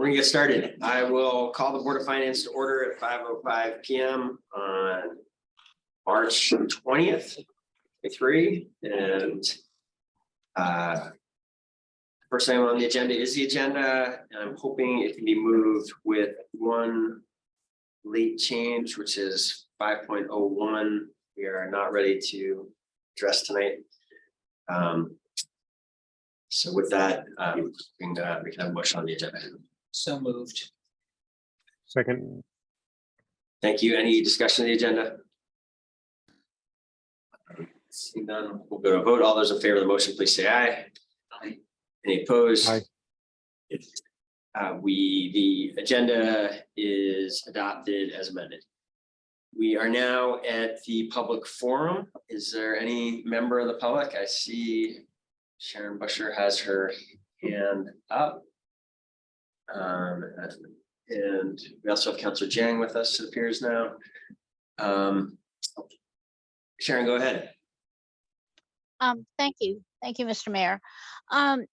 We're gonna get started. I will call the Board of Finance to order at five oh five P M on March twentieth, three, and uh, first item on the agenda is the agenda, and I'm hoping it can be moved with one late change, which is five point oh one. We are not ready to address tonight. Um, so with that, um, we can, uh, we can have a motion on the agenda. So moved. Second, Thank you. Any discussion of the agenda? Seeing none, we'll go to a vote. All those in favor of the motion, please say aye. Aye. Any opposed? Aye. Uh, we, the agenda is adopted as amended. We are now at the public forum. Is there any member of the public? I see Sharon Bushor has her hand up. Um, and we also have Counselor Dieng with us, it appears now. Um, Sharon, go ahead. Um, thank you. Thank you, Mr. Mayor. Um,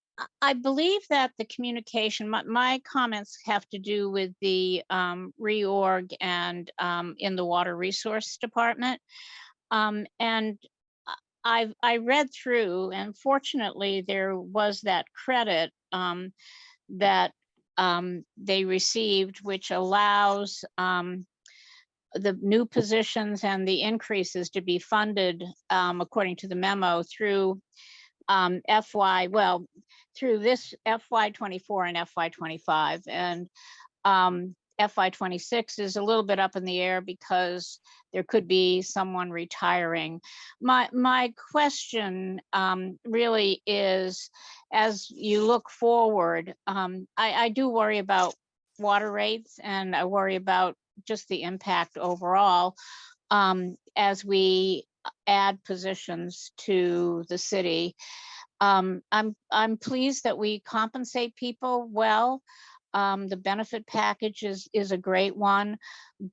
I- believe that the communication, my, my comments have to do with the, um, reorg and, um, in the Water Resource Department. Um, and I've, I read through and fortunately there was that credit, um, that, um, they received, which allows, um, the new positions and the increases to be funded, um, according to the memo through um, FY, well, through this FY twenty-four and FY twenty-five. And um, FY twenty-six is a little bit up in the air because there could be someone retiring. My, my question um, really is, as you look forward, um, I, I do worry about water rates and I worry about just the impact overall um, as we add positions to the city. Um, I'm, I'm pleased that we compensate people well. Um, the benefit package is, is a great one,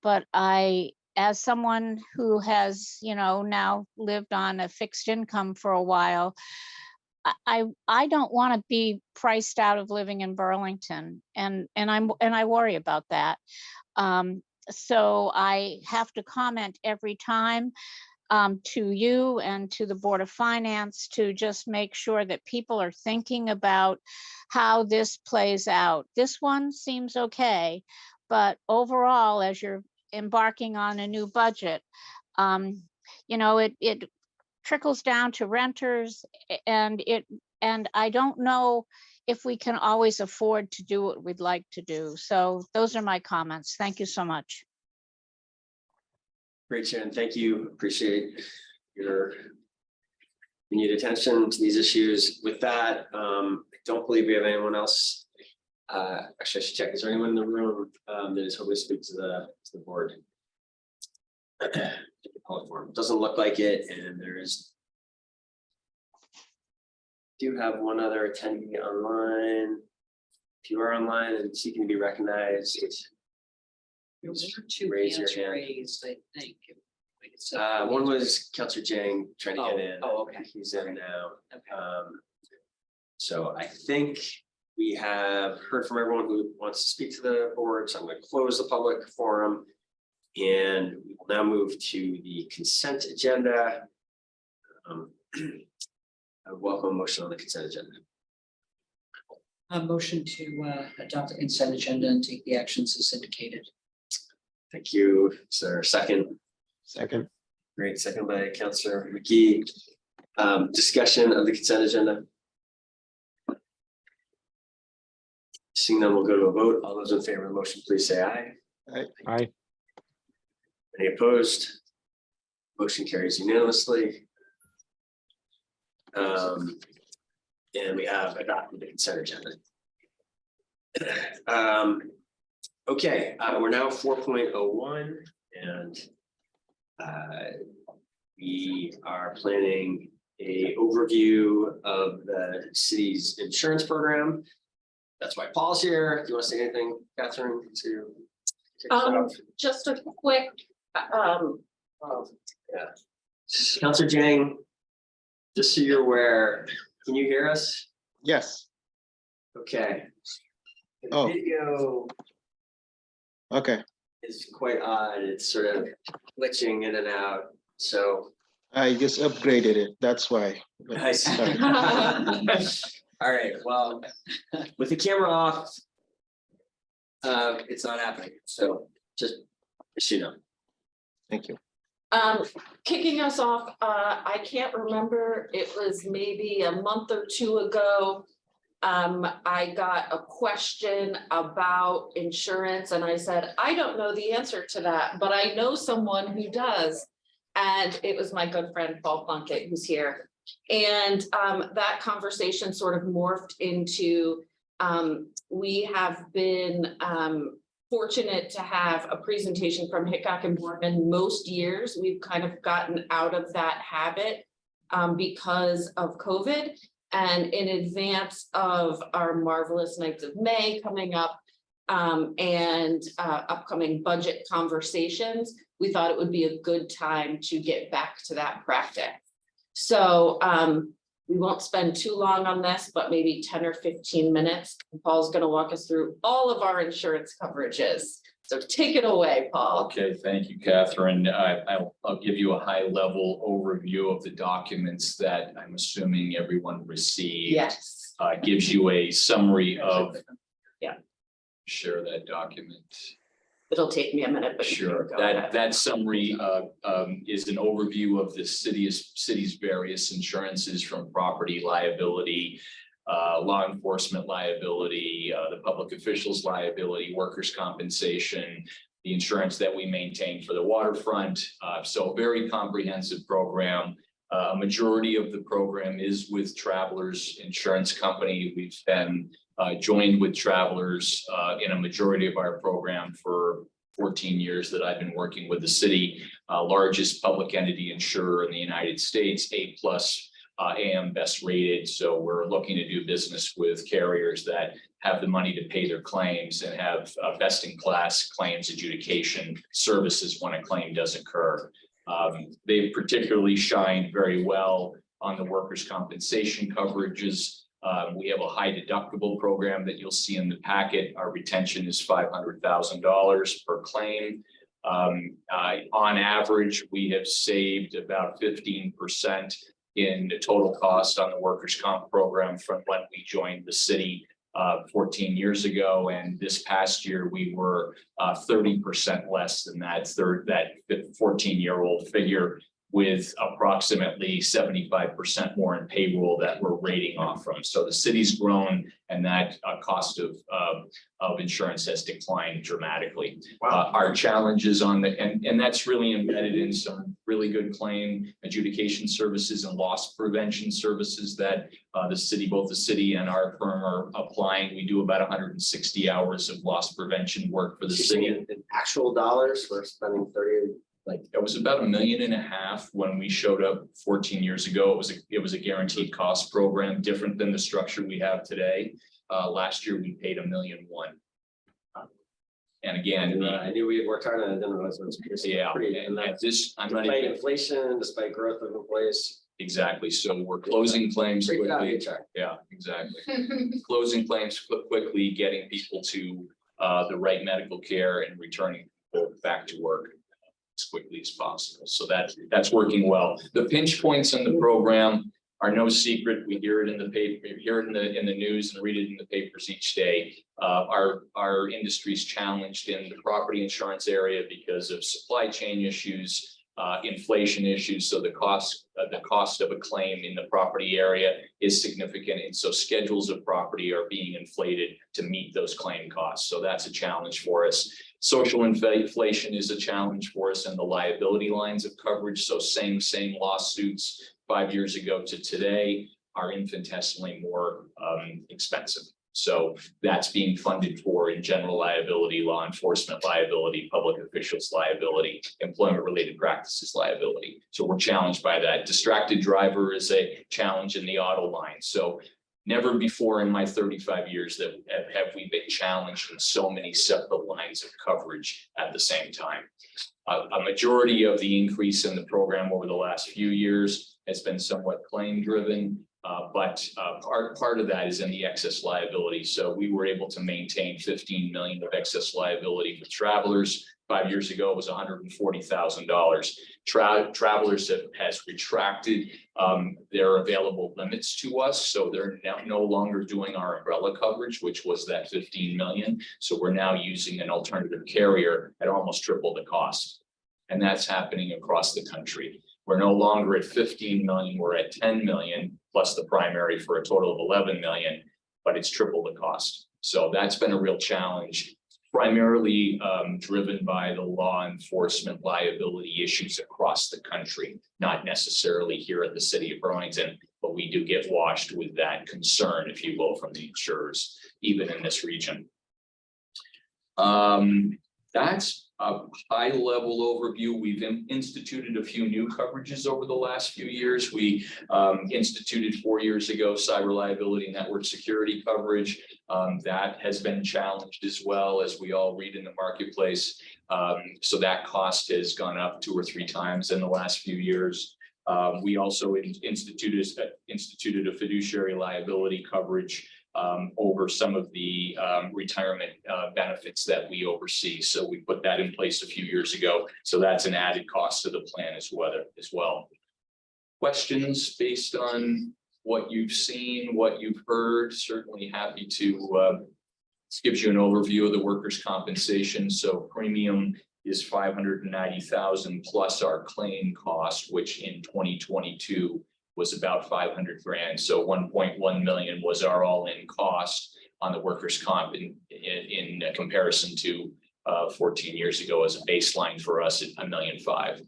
but I, as someone who has, you know, now lived on a fixed income for a while, I, I, don't want to be priced out of living in Burlington and, and I'm, and I worry about that. Um, so I have to comment every time um, to you and to the Board of Finance to just make sure that people are thinking about how this plays out. This one seems okay, but overall, as you're embarking on a new budget, um, you know, it, it trickles down to renters and it, and I don't know if we can always afford to do what we'd like to do. So those are my comments. Thank you so much. Great, Sharon. Thank you. Appreciate your continued attention to these issues. With that, um, I don't believe we have anyone else. Uh, actually, I should check. Is there anyone in the room um, that is hoping to speak to the, to the board? Doesn't look like it, and there is do have one other attendee online. If you are online and seeking to be recognized, There were two Raise your hands hand. raised, I think. Wait a. Uh, one was Counselor Dieng trying to Oh, get in. oh, okay. He's in now. Okay. Um, so I think we have heard from everyone who wants to speak to the board, so I'm going to close the public forum. And we will now move to the consent agenda. Um, I welcome motion on the consent agenda. A motion to uh, adopt the consent agenda and take the actions as indicated. Thank you. sir. second? second, Great, second by Counselor Magee. Um, discussion of the consent agenda. Seeing none, we'll go to a vote. All those in favor of the motion, please say aye. aye, Any opposed? Motion carries unanimously. Um, and we have adopted the consent agenda. Um, okay, uh, we're now four point oh one and uh, we are planning a overview of the city's insurance program. That's why Paul's here. Do you want to say anything, Catherine, to? kick Um, just a quick, um, Oh, yeah. Counselor Dieng, just so you're aware, can you hear us? yes, Okay. The Oh. Video Okay, It's quite odd. It's sort of glitching in and out, so. I just upgraded it, that's why. But- I see. All right, well, with the camera off. Uh, it's not happening, so just, just so you know. Thank you. Um, kicking us off, uh, I can't remember, it was maybe a month or two ago. Um, I got a question about insurance and I said, I don't know the answer to that, but I know someone who does. And it was my good friend Paul Plunkett who's here. And, um, that conversation sort of morphed into, um, we have been, um, fortunate to have a presentation from Hickok and Boardman most years. We've kind of gotten out of that habit um, because of COVID. And in advance of our marvelous Nights of May coming up um, and uh, upcoming budget conversations, we thought it would be a good time to get back to that practice. So um, we won't spend too long on this, but maybe ten or fifteen minutes. Paul's gonna walk us through all of our insurance coverages. So take it away, Paul. Okay, thank you, Catherine. I, I'll, I'll give you a high level overview of the documents that I'm assuming everyone received. Yes. Uh, gives you a summary of. Yeah. Share that document. It'll take me a minute, but Sure, that, ahead. that summary, uh, um, is an overview of the city's, city's various insurances from property liability. Uh, law enforcement liability, uh, the public officials liability, workers' compensation. The insurance that we maintain for the waterfront, uh, so a very comprehensive program. Uh, A majority of the program is with Travelers Insurance Company. We've been uh, joined with Travelers uh, in a majority of our program for fourteen years that I've been working with the city, largest public entity insurer in the United States, A plus uh, AM best rated. So we're looking to do business with carriers that have the money to pay their claims and have uh, best in class claims adjudication services when a claim does occur. Um, they've particularly shined very well on the workers' compensation coverages. Um, we have a high deductible program that you'll see in the packet. Our retention is five hundred thousand dollars per claim. Um, uh, on average, we have saved about fifteen percent in the total cost on the workers' comp program from when we joined the city uh, fourteen years ago. And this past year, we were uh, thirty percent less than that third, that fourteen-year-old figure with approximately seventy-five percent more in payroll that we're rating off from. So the city's grown and that uh, cost of, uh, of insurance has declined dramatically. Uh, our challenges on the, and, and that's really embedded in some really good claim adjudication services and loss prevention services that uh, the city, both the city and our firm are applying. We do about hundred and sixty hours of loss prevention work for the city. in actual dollars, we're spending thirty, Like, it was about a million and a half when we showed up fourteen years ago. It was a, it was a guaranteed cost program, different than the structure we have today. Uh, last year, we paid a million one. And again, and uh, I knew we had worked hard on it, I didn't realize it was. yeah, pretty- and And and this, I'm not despite even, inflation, despite growth of employees. exactly, so we're closing claims quickly. Yeah, exactly. Closing claims quickly, getting people to uh the right medical care and returning people back to work. As quickly as possible. So that that's working well. The pinch points in the program are no secret. We hear it in the paper, hear it in the in the news and read it in the papers each day. Uh, our our industry's challenged in the property insurance area because of supply chain issues. Uh, inflation issues, so the cost, uh, the cost of a claim in the property area is significant, and so schedules of property are being inflated to meet those claim costs. So that's a challenge for us. Social inflation is a challenge for us in the liability lines of coverage. So same, same lawsuits five years ago to today are infinitesimally more um, expensive. So that's being funded for in general liability, law enforcement liability, public officials liability, employment related practices liability. So we're challenged by that. Distracted driver is a challenge in the auto line. So Never before in my thirty-five years that have, we been challenged in so many separate lines of coverage at the same time. A majority of the increase in the program over the last few years has been somewhat claim driven. Uh, but, uh, part, part of that is in the excess liability. So we were able to maintain fifteen million of excess liability for travelers. Five years ago, it was hundred and forty thousand dollars. Tra- travelers have, has retracted, um, their available limits to us. So they're now no longer doing our umbrella coverage, which was that fifteen million. So we're now using an alternative carrier at almost triple the cost. And that's happening across the country. We're no longer at fifteen million, we're at ten million plus the primary for a total of eleven million, but it's triple the cost. So that's been a real challenge, primarily um, driven by the law enforcement liability issues across the country, not necessarily here at the city of Burlington, but we do get washed with that concern, if you will, from the insurers, even in this region. Um, that's a high level overview. We've in- instituted a few new coverages over the last few years. We um, instituted four years ago cyber liability network security coverage. Um, that has been challenged as well as we all read in the marketplace. Um, so that cost has gone up two or three times in the last few years. Um, we also in- instituted, instituted a fiduciary liability coverage um, over some of the, um, retirement, uh, benefits that we oversee. So we put that in place a few years ago. So that's an added cost to the plan as well, as well. Questions based on what you've seen, what you've heard, certainly happy to, uh, this gives you an overview of the workers' compensation. So premium is five hundred and ninety thousand plus our claim cost, which in twenty twenty-two was about five hundred grand. So one point one million was our all-in cost on the workers' comp in, in, in comparison to uh, fourteen years ago as a baseline for us at a million five.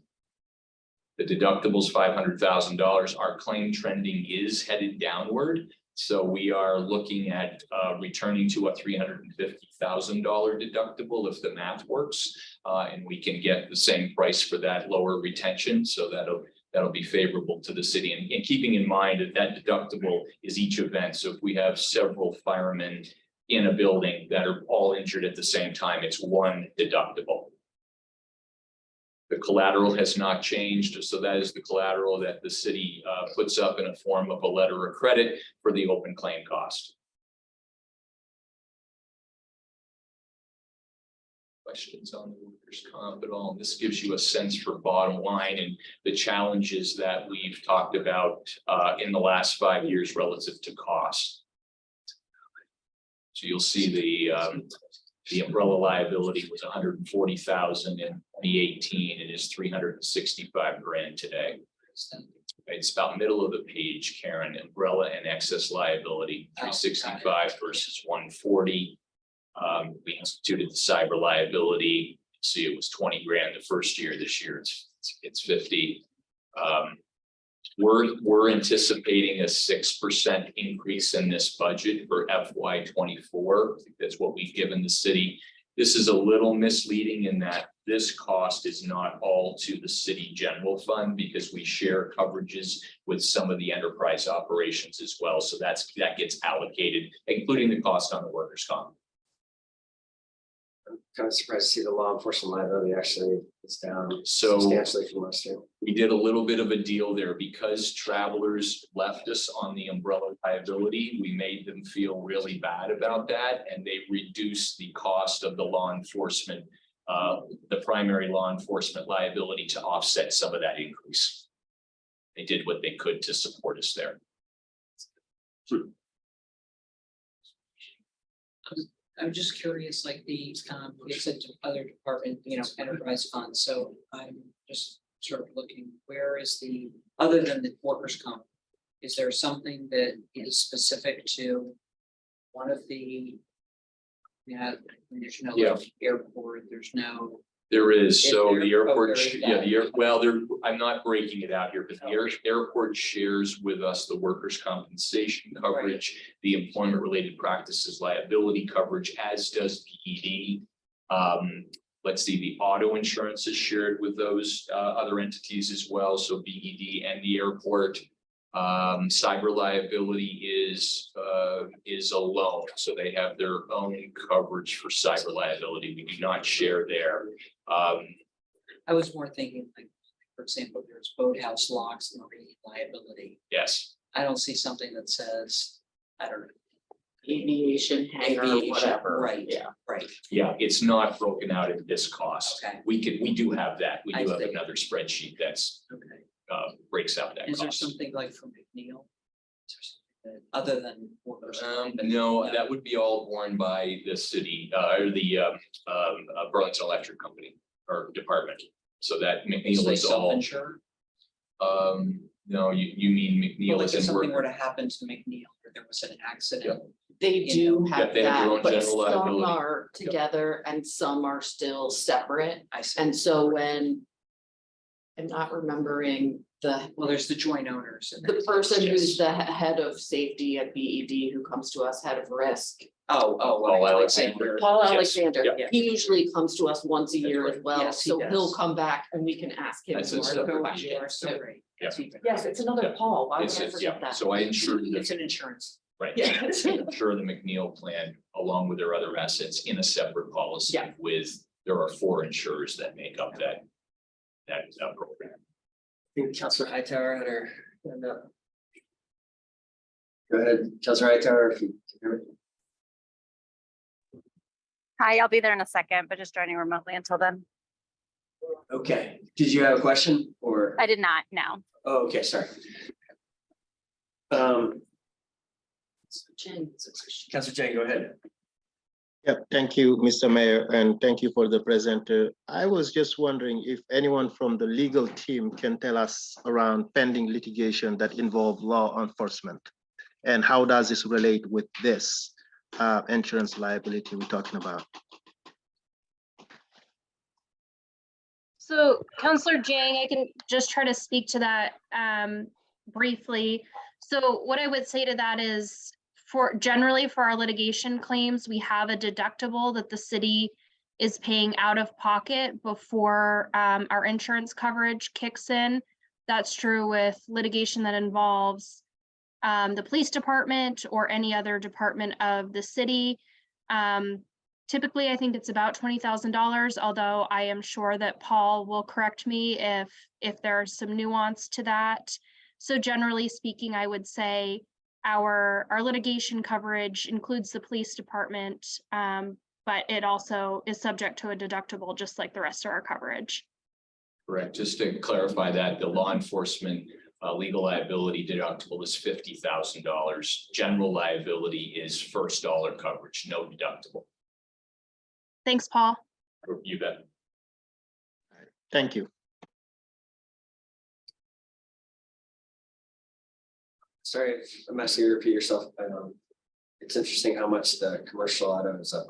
The deductible's five hundred thousand dollars. Our claim trending is headed downward. So we are looking at uh, returning to a three hundred and fifty thousand dollar deductible if the math works. Uh, and we can get the same price for that lower retention. So that'll that'll be favorable to the city and, and keeping in mind that that deductible is each event. So if we have several firemen in a building that are all injured at the same time, it's one deductible. The collateral has not changed, so that is the collateral that the city uh, puts up in a form of a letter of credit for the open claim cost. Questions on the workers' comp at all? And This gives you a sense for bottom line and the challenges that we've talked about uh, in the last five years relative to cost. So you'll see the um, the umbrella liability was hundred and forty thousand in twenty eighteen. It is three hundred and sixty-five grand today. It's about middle of the page, Karen, umbrella and excess liability, Oh, got three it. sixty-five versus one forty. Um, we instituted the cyber liability. See, it was twenty grand the first year. This year it's, it's fifty. Um, we're, we're anticipating a six percent increase in this budget for FY twenty-four. I think That's what we've given the city. This is a little misleading in that this cost is not all to the city general fund because we share coverages with some of the enterprise operations as well. So that's, that gets allocated, including the cost on the workers' comp. Kind of surprised to see the law enforcement liability actually is down So. substantially from last year. we did a little bit of a deal there because travelers left us on the umbrella liability. We made them feel really bad about that and they reduced the cost of the law enforcement. Uh, the primary law enforcement liability to offset some of that increase. They did what they could to support us there. I'm just curious, like the, um, said to other department, you know, enterprise funds, so I'm just sort of looking, where is the, other than the workers' comp? Is there something that is specific to one of the? Yeah, there's no like, airport, there's no, There is, Is so there- the oh, airport, sh- yeah, that. the air, well, there, I'm not breaking it out here, but the air, airport shares with us the workers' compensation coverage. The employment related practices liability coverage, as does BED. Um, let's see, the auto insurance is shared with those uh other entities as well, so BED and the airport. Um, cyber liability is uh is a loan, so they have their own coverage for cyber liability. We do not share there. Um, I was more thinking like, for example, there's boathouse locks, marine liability. yes, I don't see something that says, I don't know. Aviation hangar, aviation, whatever. Right, Yeah. right, Yeah, it's not broken out at this cost. okay, We could, we do have that. We I do have see. another spreadsheet that's, okay. Uh, breaks out that Is there cost. something like from McNeil? Is there something that- Other than workers' Um, comp? no, that would be all borne by the city, uh, or the, um, um, uh, Burlington Electric Company or department. So that So McNeil they is all, self-insure? um, no, you, you mean Well, McNeil like is if in something were work. to happen to McNeil, or there was an accident, They You do know, have they have their own that, but general some liability. are together and some are still separate. I see. And so when. I'm not remembering the, Well, there's the joint owners. and the there's- person who's the he- head of safety at BED who comes to us, head of risk. Oh, oh, oh Paul Alexander. Paul Yes, Alexander, yeah. he usually comes to us once a That's year as well, Yes, he so he'll does. come back and we can ask him That's more his separate- You questions. so So- Yeah. That's Yes, it's another Yeah. Paul, why would It's, I it's, forget yeah, that? so I insured It's the, an insurance. right, Yeah. insure the McNeil plan along with their other assets in a separate policy Yeah. with, there are four insurers that make up that. That, uh, program. I think Councilor Hightower had her hand up. Go ahead, Councilor Hightower, if you. can hear me. Hi, I'll be there in a second, but just joining remotely until then. Okay, did you have a question or? I did not, no. Oh, okay, sorry. Um, Jen, Councilor Dieng, go ahead. Yep, thank you, Mr. Mayor, and thank you for the presenter. I was just wondering if anyone from the legal team can tell us around pending litigation that involve law enforcement? And how does this relate with this uh, insurance liability we're talking about? So Counselor Dieng, I can just try to speak to that um, briefly. So what I would say to that is for generally for our litigation claims, we have a deductible that the city is paying out of pocket before um, our insurance coverage kicks in. That's true with litigation that involves um, the police department or any other department of the city. Um, Typically, I think it's about twenty thousand dollars, although I am sure that Paul will correct me if, if there's some nuance to that. So generally speaking, I would say our, our litigation coverage includes the police department, um, but it also is subject to a deductible, just like the rest of our coverage. Correct, just to clarify that, the law enforcement uh legal liability deductible is fifty thousand dollars. General liability is first dollar coverage, no deductible. Thanks, Paul. You bet. Thank you. Sorry if I'm asking you to repeat yourself, but um, it's interesting how much the commercial auto is up.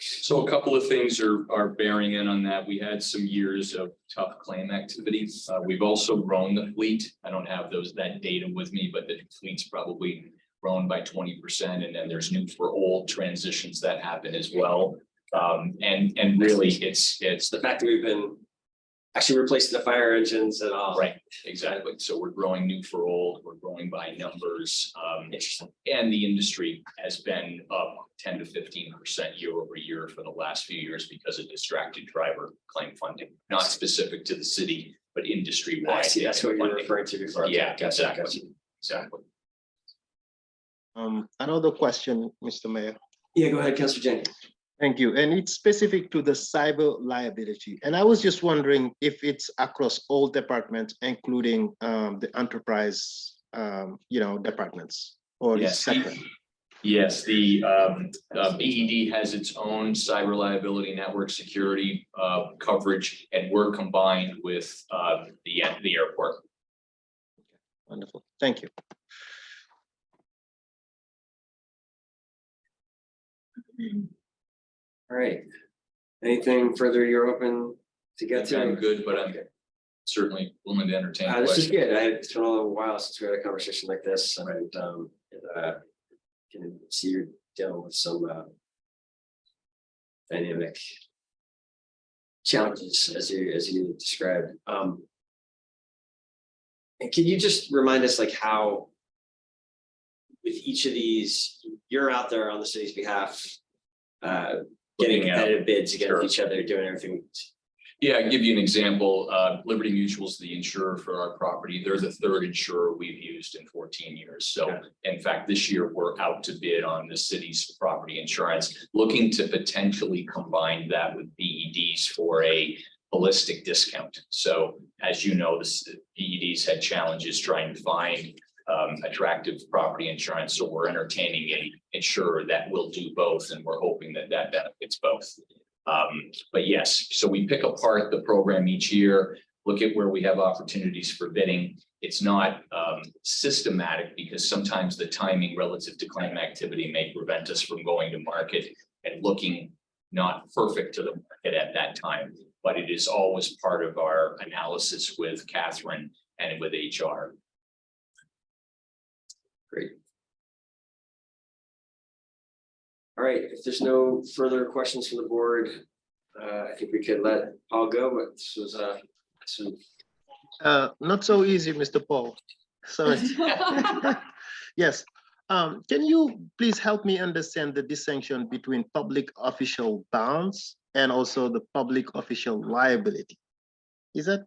So a couple of things are, are bearing in on that. We had some years of tough claim activity. Uh, we've also grown the fleet. I don't have those, that data with me, but the fleet's probably grown by twenty percent. And then there's new for old transitions that happen as well. Um, and, and really it's, it's The fact that we've been actually replacing the fire engines and all. Right, exactly. So we're growing new for old, we're growing by numbers. Um, Interesting. and the industry has been up ten to fifteen percent year over year for the last few years because of distracted driver claim funding. Not specific to the city, but industry wide. I see, that's what you were referring to before. Okay, Yeah, gotcha, exactly. gotcha. Exactly. Um, another question, Mr. Mayor. Yeah, go ahead, Councilor Dieng. Thank you. And it's specific to the cyber liability. And I was just wondering if it's across all departments, including um, the enterprise, um, you know, departments or Yes, the- separate? Yes, the um uh, BED has its own cyber liability network security uh coverage and we're combined with uh the the airport. Wonderful. Thank you. All right. Anything further you're open to get to? I'm good, but I'm certainly willing to entertain Uh, this is good. I, it's been a little while since we had a conversation like this and, um, uh, can see you're dealing with some, uh, dynamic challenges as you, as you described. Um, and can you just remind us like how with each of these, you're out there on the city's behalf, uh, getting Looking at- competitive bids against Sure. each other, doing everything. Yeah, I'll give you an example. Uh, Liberty Mutual is the insurer for our property. They're the third insurer we've used in fourteen years. So in fact, this year we're out to bid on the city's property insurance, looking to potentially combine that with BEDs for a holistic discount. So as you know, the BEDs had challenges trying to find um, attractive property insurance. So we're entertaining a insurer that will do both, and we're hoping that that benefits both. Um, but yes, so we pick apart the program each year, look at where we have opportunities for bidding. It's not um systematic because sometimes the timing relative to claim activity may prevent us from going to market and looking not perfect to the market at that time, but it is always part of our analysis with Catherine and with HR. All right, if there's no further questions from the board, uh, I think we could let Paul go, but this was, uh, some Uh, not so easy, Mr. Paul. Sorry. Yes, um, can you please help me understand the distinction between public official bonds and also the public official liability? Is that,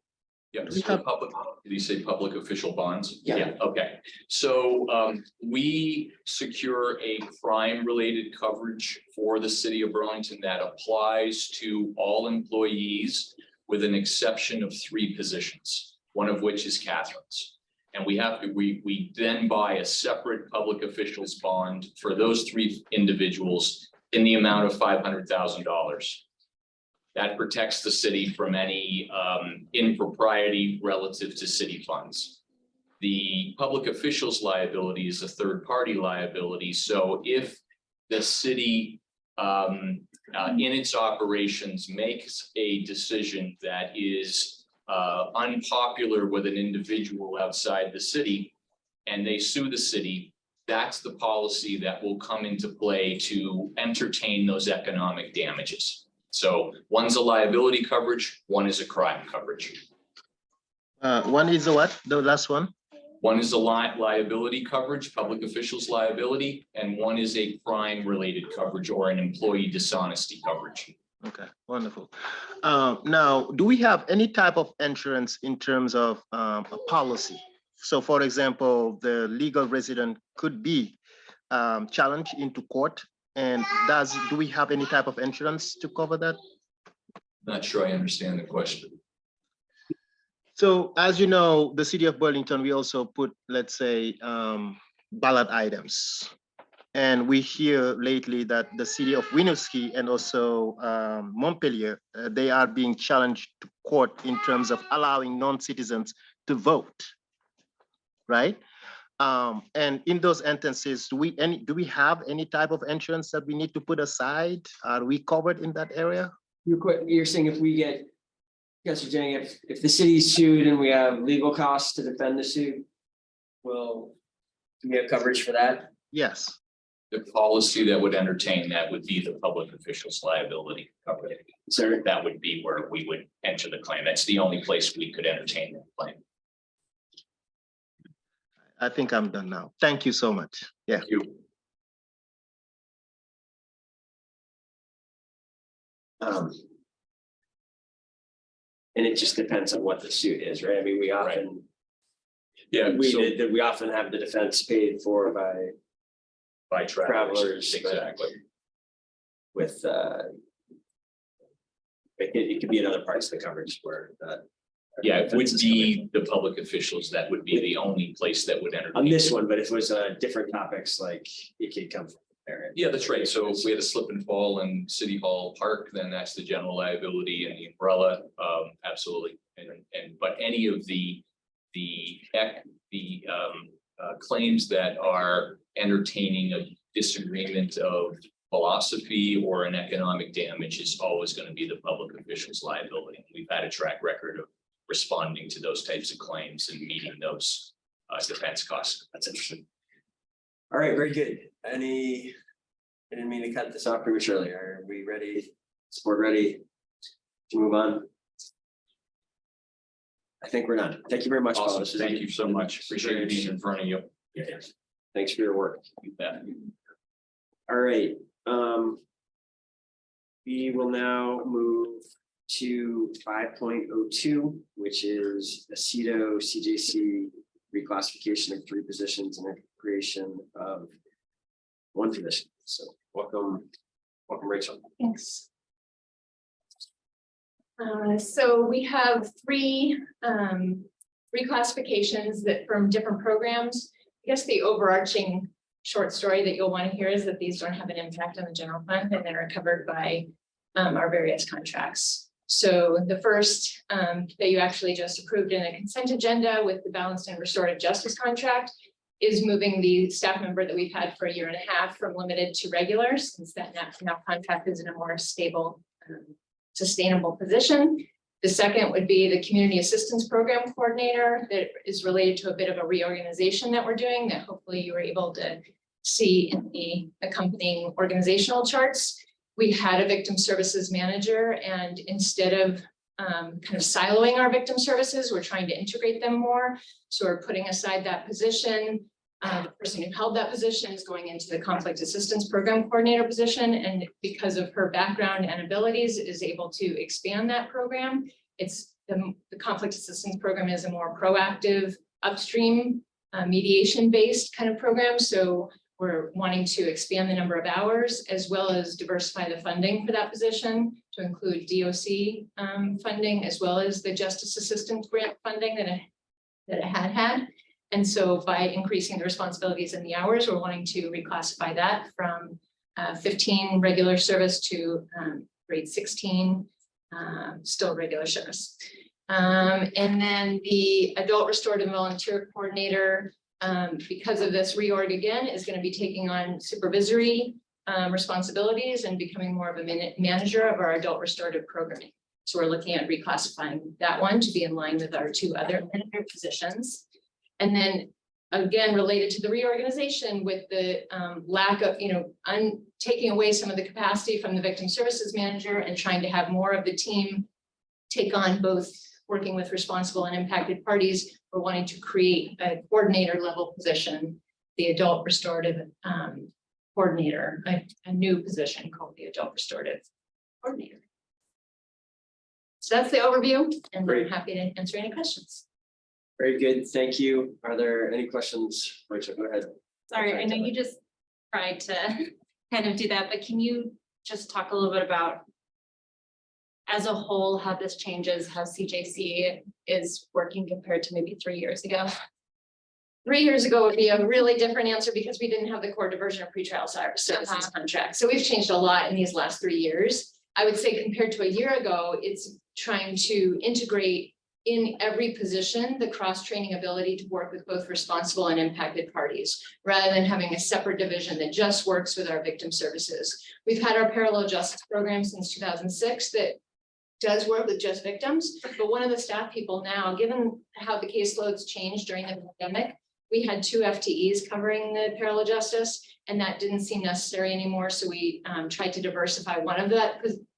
Yeah, We so have- public, did you say public official bonds? Yeah. Okay, so um, we secure a crime-related coverage for the city of Burlington that applies to all employees with an exception of three positions, one of which is Catherine's. And we have, to we, we then buy a separate public officials bond for those three individuals in the amount of five hundred thousand dollars. That protects the city from any um impropriety relative to city funds. The public officials liability is a third party liability, so if the city um uh in its operations makes a decision that is uh unpopular with an individual outside the city and they sue the city, that's the policy that will come into play to entertain those economic damages. So one's a liability coverage, one is a crime coverage. uh, one is the what, the last one? One is a li- liability coverage, public officials liability, and one is a crime related coverage or an employee dishonesty coverage. Okay, wonderful. Um, now, do we have any type of insurance in terms of um, a policy? So for example, the legal resident could be um, challenged into court. And does, do we have any type of insurance to cover that? Not sure I understand the question. So as you know, the city of Burlington, we also put, let's say, um, ballot items. And we hear lately that the city of Winooski and also um, Montpelier, uh, they are being challenged to court in terms of allowing non-citizens to vote. Right? Um, and in those instances, do we any, do we have any type of insurance that we need to put aside? Are we covered in that area? You're quite, you're saying if we get, yes, you're saying if, if the city's sued and we have legal costs to defend the suit, will do we have coverage for that? Yes. The policy that would entertain that would be the public officials liability coverage. Sir, That would be where we would enter the claim. That's the only place we could entertain that claim. I think I'm done now. Thank you so much. Yeah. Thank you. um. And it just depends on what the suit is, right? I mean, we Right. often, Yeah, we so did, that we often have the defense paid for by, by travelers, travelers, exactly. with, uh. It, it could be in other parts of the coverage where, uh. Yeah, it would defense is covered. be the public officials. That would be the only place that would enter. On this one, but if it was, uh, different topics, like it could come from there. Yeah, that's right. So if we had a slip and fall in City Hall Park, then that's the general liability and the umbrella, um, absolutely. And, and, but any of the, the, the, um, uh, claims that are entertaining a disagreement of philosophy or an economic damage is always going to be the public official's liability. We've had a track record of responding to those types of claims and meeting those, uh, defense costs. That's interesting. All right, very good. Any, I didn't mean to cut this off prematurely. Are we ready? Support ready to move on? I think we're done. Thank you very much. Paul. Awesome. Thank you so much. Appreciate being in front of you. Yes. Thanks for your work. You. All right, um. We will now move to five point oh two, which is the CEDO CJC reclassification of three positions and the creation of one position. So welcome, welcome Rachel. Thanks. Uh, so we have three, um, reclassifications that from different programs. I guess the overarching short story that you'll want to hear is that these don't have an impact on the general fund and they're covered by um, our various contracts. So the first, um, that you actually just approved in a consent agenda with the balanced and restorative justice contract is moving the staff member that we've had for a year and a half from limited to regular, since that now, contract is in a more stable, um, sustainable position. The second would be the Community Assistance Program Coordinator that is related to a bit of a reorganization that we're doing that hopefully you were able to see in the accompanying organizational charts. We had a Victim Services Manager and instead of um, kind of siloing our victim services, we're trying to integrate them more. So we're putting aside that position. Uh, the person who held that position is going into the Conflict Assistance Program Coordinator position, and because of her background and abilities, is able to expand that program. It's the, the Conflict Assistance Program is a more proactive upstream uh, mediation-based kind of program, so we're wanting to expand the number of hours as well as diversify the funding for that position to include DOC um, funding as well as the Justice Assistance Grant funding that it, that it had had. And so by increasing the responsibilities and the hours, we're wanting to reclassify that from uh, fifteen regular service to um, grade sixteen, um, still regular service. Um, and then the adult restorative volunteer coordinator, um, because of this reorg again, is going to be taking on supervisory um, responsibilities and becoming more of a manager of our adult restorative programming. So we're looking at reclassifying that one to be in line with our two other positions. And then again, related to the reorganization with the um, lack of, you know, taking away some of the capacity from the victim services manager and trying to have more of the team take on both working with responsible and impacted parties. We're wanting to create a coordinator level position, the adult restorative um, coordinator, a, a new position called the adult restorative coordinator. So that's the overview and I'm Great. happy to answer any questions. Very good, thank you. Are there any questions? Rachel, go ahead. Sorry, I know you just tried to kind of do that, but can you just talk a little bit about as a whole, how this changes, how CJC is working compared to maybe three years ago? Three years ago would be a really different answer because we didn't have the core diversion of pretrial ser- services Uh-huh. contract. So we've changed a lot in these last three years. I would say compared to a year ago, it's trying to integrate in every position, the cross-training ability to work with both responsible and impacted parties, rather than having a separate division that just works with our victim services. We've had our parallel justice program since two thousand six that does work with just victims, but one of the staff people now, given how the caseloads changed during the pandemic, we had two FTEs covering the parallel justice, and that didn't seem necessary anymore, so we um, tried to diversify one of that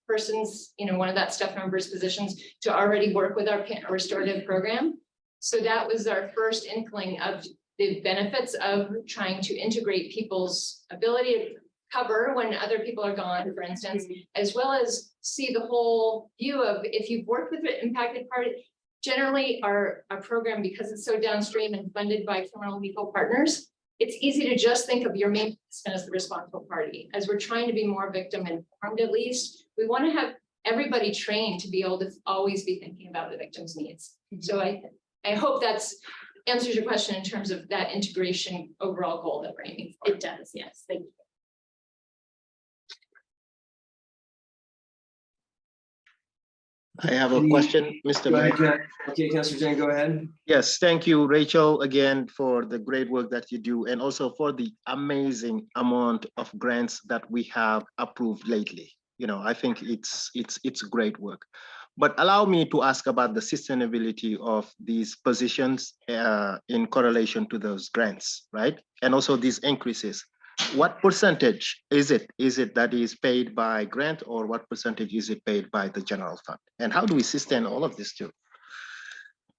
person's, you know, one of that staff member's positions to already work with our restorative program. So that was our first inkling of the benefits of trying to integrate people's ability to cover when other people are gone, for instance, as well as see the whole view of if you've worked with an impacted party. Generally, our, our program, because it's so downstream and funded by criminal legal partners, it's easy to just think of your main participant as the responsible party. As we're trying to be more victim informed at least, we want to have everybody trained to be able to always be thinking about the victim's needs. Mm-hmm. So I, I hope that's answers your question in terms of that integration overall goal that we're aiming for. It does, yes, thank you. I have a question, Mr. Go Mayor. ahead, Jen. Okay, Councilor Dieng, go ahead. Yes, thank you, Rachel, again, for the great work that you do and also for the amazing amount of grants that we have approved lately. You know, I think it's it's it's great work. But allow me to ask about the sustainability of these positions uh, in correlation to those grants, right? And also these increases. What percentage is it? Is it that is paid by grant or what percentage is it paid by the general fund? And how do we sustain all of this too?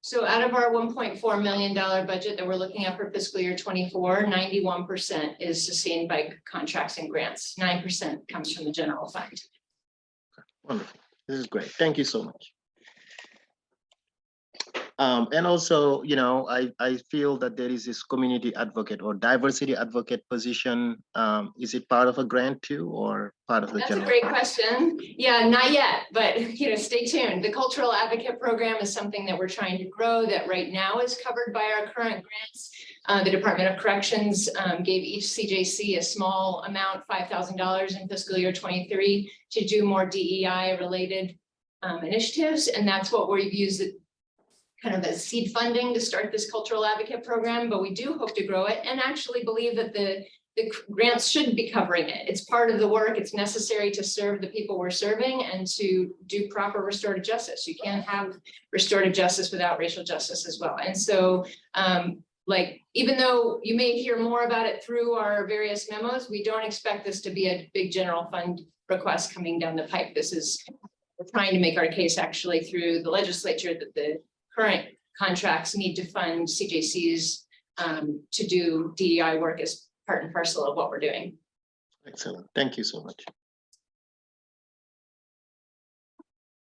So out of our one point four million dollar budget that we're looking at for fiscal year 24, 91 percent is sustained by contracts and grants. Nine percent comes from the general fund. Wonderful. This is great. Thank you so much. Um, and also, you know, I, I feel that there is this community advocate or diversity advocate position. Um, is it part of a grant too, or part of the That's a great question. Yeah, not yet, but you know, stay tuned. The cultural advocate program is something that we're trying to grow that right now is covered by our current grants. Uh, the Department of Corrections um, gave each CJC a small amount, five thousand dollars in fiscal year twenty-three to do more DEI related um, initiatives, and that's what we've used it kind of as seed funding to start this cultural advocate program, but we do hope to grow it and actually believe that the the grants should be covering it. It's part of the work. It's necessary to serve the people we're serving and to do proper restorative justice. You can't have restorative justice without racial justice as well. And so, um, like, even though you may hear more about it through our various memos, we don't expect this to be a big general fund request coming down the pipe. This is, we're trying to make our case actually through the legislature that the current contracts need to fund CJCs um, to do DEI work as part and parcel of what we're doing. Excellent. Thank you so much.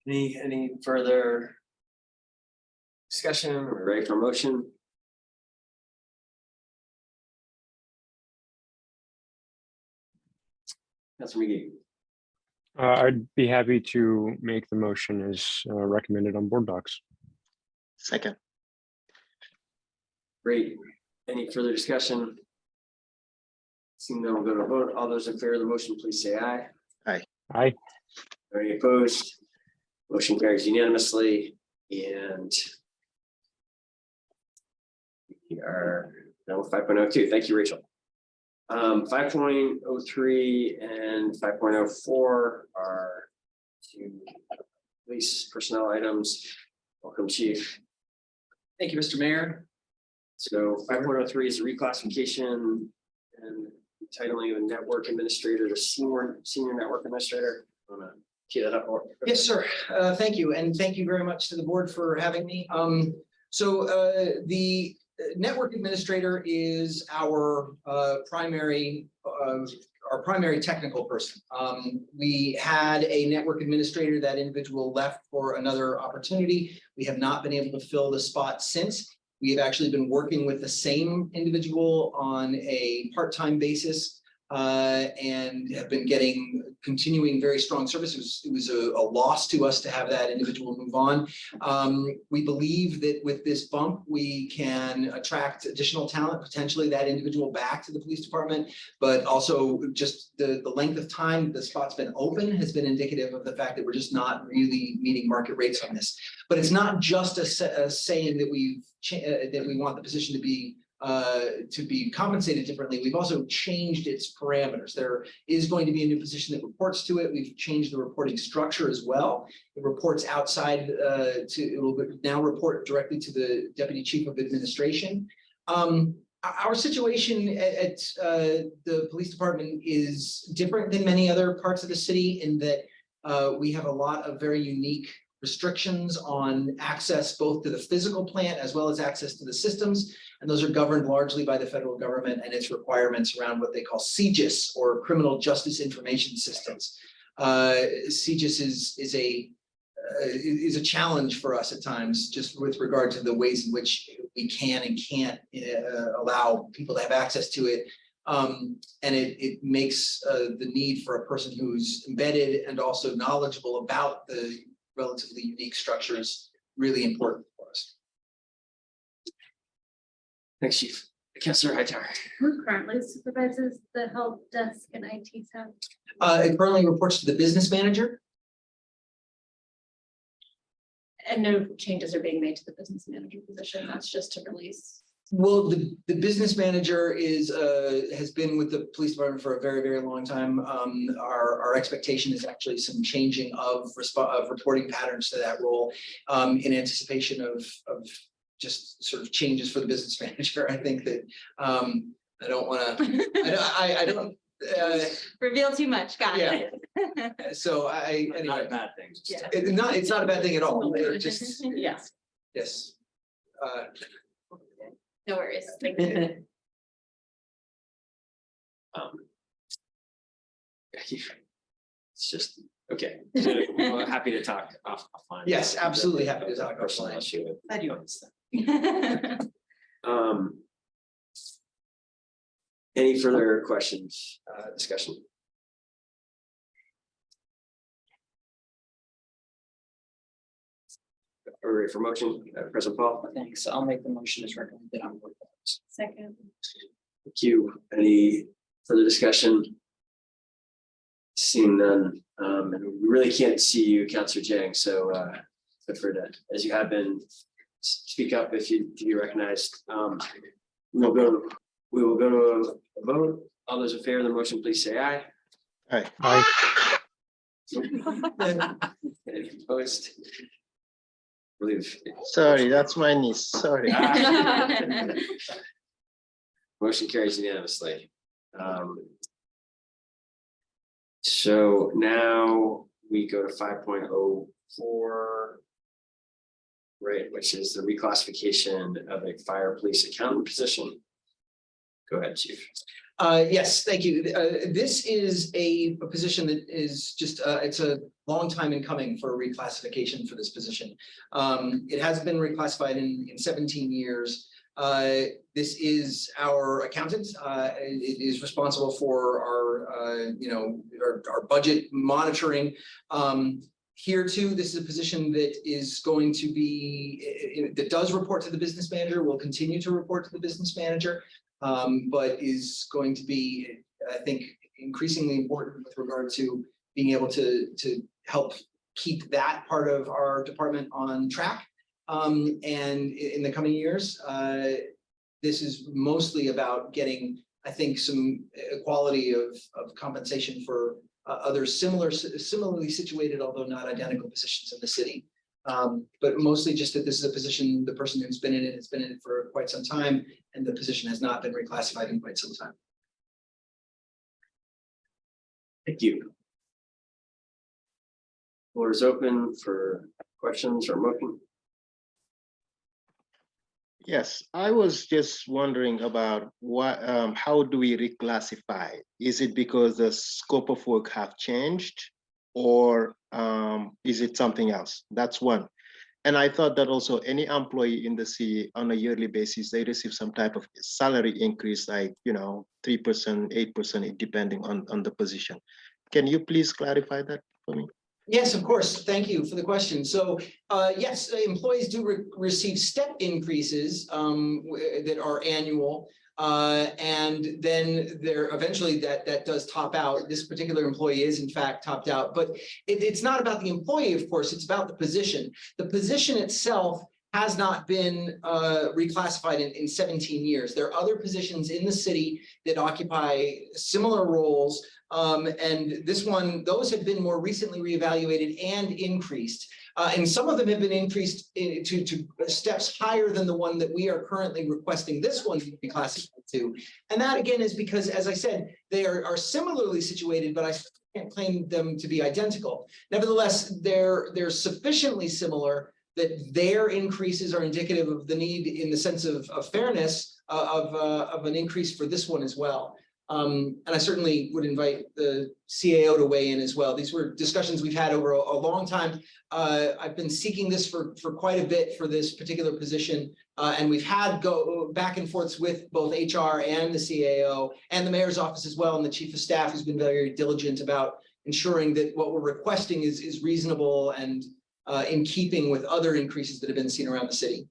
Any, any further discussion? We're ready for motion? Councilor Magee, Uh, I'd be happy to make the motion as uh, recommended on board docs. Second, great. Any further discussion? Seeing none, we'll go to a vote. All those in favor of the motion, please say aye. Aye. Aye. Any opposed? Motion carries unanimously and we are now five point oh two. Thank you, Rachel. Um, five point oh three and five point oh four are two police personnel items. Welcome, chief. Thank you, Mr. Mayor. So five point oh three is a reclassification and titling of network administrator to senior, senior network administrator. Wanna tee that up? Yes, sir. Uh, thank you, and thank you very much to the board for having me. Um, so, uh, the network administrator is our, uh, primary, uh, our primary technical person. Um, we had a network administrator, that individual left for another opportunity. We have not been able to fill the spot since. We have actually been working with the same individual on a part-time basis uh, and have been getting continuing very strong service. It was, it was a, a loss to us to have that individual move on. Um, we believe that with this bump, we can attract additional talent, potentially that individual back to the police department. But also just the, the length of time the spot's been open has been indicative of the fact that we're just not really meeting market rates on this. But it's not just a, a saying that we've, uh, that we want the position to be uh, to be compensated differently. We've also changed its parameters. There is going to be a new position that reports to it. We've changed the reporting structure as well. It reports outside uh, to, it will now report directly to the Deputy Chief of Administration. Um, our- situation at, at, uh, the police department is different than many other parts of the city in that uh, we have a lot of very unique restrictions on access both to the physical plant as well as access to the systems. And those are governed largely by the federal government and its requirements around what they call CJIS or Criminal Justice Information Systems. Uh, is, is a, uh, is a challenge for us at times, just with regard to the ways in which we can and can't uh, allow people to have access to it. Um, and it, it makes uh, the need for a person who's embedded and also knowledgeable about the relatively unique structures really important Thanks, chief. Councilor Hightower. Who currently supervises the help desk and IT staff? Uh, it currently reports to the business manager. And no changes are being made to the business manager position. That's just to release. Well, the, the business manager is, uh, has been with the police department for a very, very long time. Um, our, our expectation is actually some changing of of reporting patterns to that role. Um, in anticipation of, of just sort of changes for the business manager. I think that, um, I don't wanna, I don't, I, I don't, uh, Reveal too much, got it. so I, anyway. bad thing. Yeah. It, not, it's not a bad thing at all. It just, Yes, yes. Uh, no worries. Thank you. Um, It's just Okay, so, well, happy to talk off. offline. Yes, absolutely happy to talk Personal offline. issue. Glad you understand. Um. Any further questions, uh, discussion? Are we ready for motion, Uh, President Paul? Thanks. I'll make the motion as recommended on board. Second. Thank you. Any further discussion? Seeing none, um, and we really can't see you, Counselor Dieng, so, uh, feel free to, as you have been, speak up if you, if you recognized, um, we'll go, we will go to a vote. All those in favor of the motion, please say aye. Aye. Aye. Any opposed? Believe. Sorry, that's my niece, sorry. Motion carries unanimously. Um, So now we go to five point oh four. Right, which is the reclassification of a fire police accountant position. Go ahead, chief. Uh, yes, thank you. Uh, this is a, a position that is just, uh, it's a long time in coming for a reclassification for this position. Um, it has been reclassified in, in seventeen years. Uh, this is our accountant. Uh, it is responsible for our, uh, you know, our, our budget monitoring. Um, here too, this is a position that is going to be, that does report to the business manager, will continue to report to the business manager um, but is going to be, I think, increasingly important with regard to being able to, to help keep that part of our department on track. Um, and in the coming years, uh, this is mostly about getting, I think, some equality of, of compensation for uh, other similar, similarly situated, although not identical positions in the city. Um, but mostly just that this is a position, the person who's been in it has been in it for quite some time, and the position has not been reclassified in quite some time. Thank you. Floor is open for questions or motion. Yes, I was just wondering about what, um, how do we reclassify? Is it because the scope of work have changed? Or, um, is it something else? That's one. And I thought that also any employee in the city on a yearly basis, they receive some type of salary increase, like, you know, three percent, eight percent, depending on, on the position. Can you please clarify that for me? Yes, of course. Thank you for the question. So, uh, yes, employees do re- receive step increases, um, that are annual. Uh, and then there, eventually that, that does top out. This particular employee is in fact topped out, but it, it's not about the employee, of course, it's about the position. The position itself has not been, uh, reclassified in, in seventeen years. There are other positions in the city that occupy similar roles. Um, and this one, those have been more recently reevaluated and increased. Uh, and some of them have been increased i- to, to steps higher than the one that we are currently requesting this one to be classified to. And that again is because, as I said, they are, are similarly situated, but I can't claim them to be identical. Nevertheless, they're, they're sufficiently similar that their increases are indicative of the need in the sense of, of fairness uh, of, uh, of an increase for this one as well. Um, and I certainly would invite the CAO to weigh in as well. These were discussions we've had over a, a long time. Uh, I've been seeking this for, for quite a bit for this particular position. Uh, and we've had go back and forths with both HR and the CAO and the mayor's office as well, and the chief of staff who's been very diligent about ensuring that what we're requesting is, is reasonable and uh, in keeping with other increases that have been seen around the city.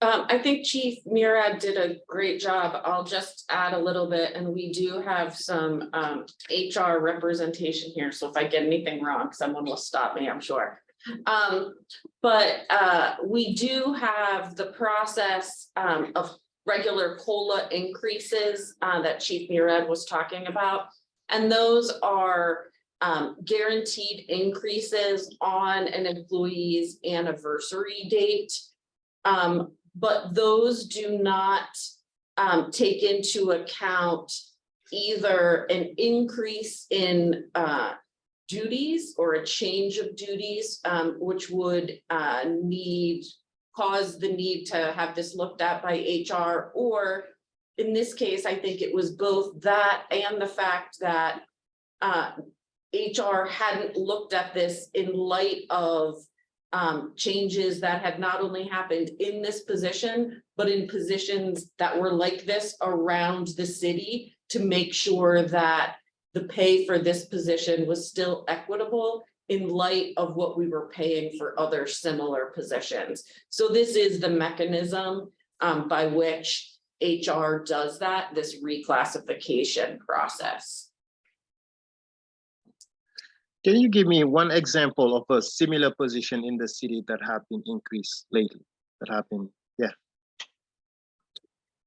Um, I think Chief Murad did a great job. I'll just add a little bit, and we do have some um HR representation here, so if I get anything wrong, someone will stop me, I'm sure. Um, but uh, we do have the process um of regular COLA increases uh that Chief Murad was talking about. And those are um guaranteed increases on an employee's anniversary date. Um, but those do not um take into account either an increase in uh duties or a change of duties, um, which would uh need, cause the need to have this looked at by HR, or in this case, I think it was both that and the fact that uh HR hadn't looked at this in light of um, changes that had not only happened in this position, but in positions that were like this around the city to make sure that the pay for this position was still equitable in light of what we were paying for other similar positions. So this is the mechanism um, by which HR does that, this reclassification process. Can you give me one example of a similar position in the city that have been increased lately? That have been, yeah,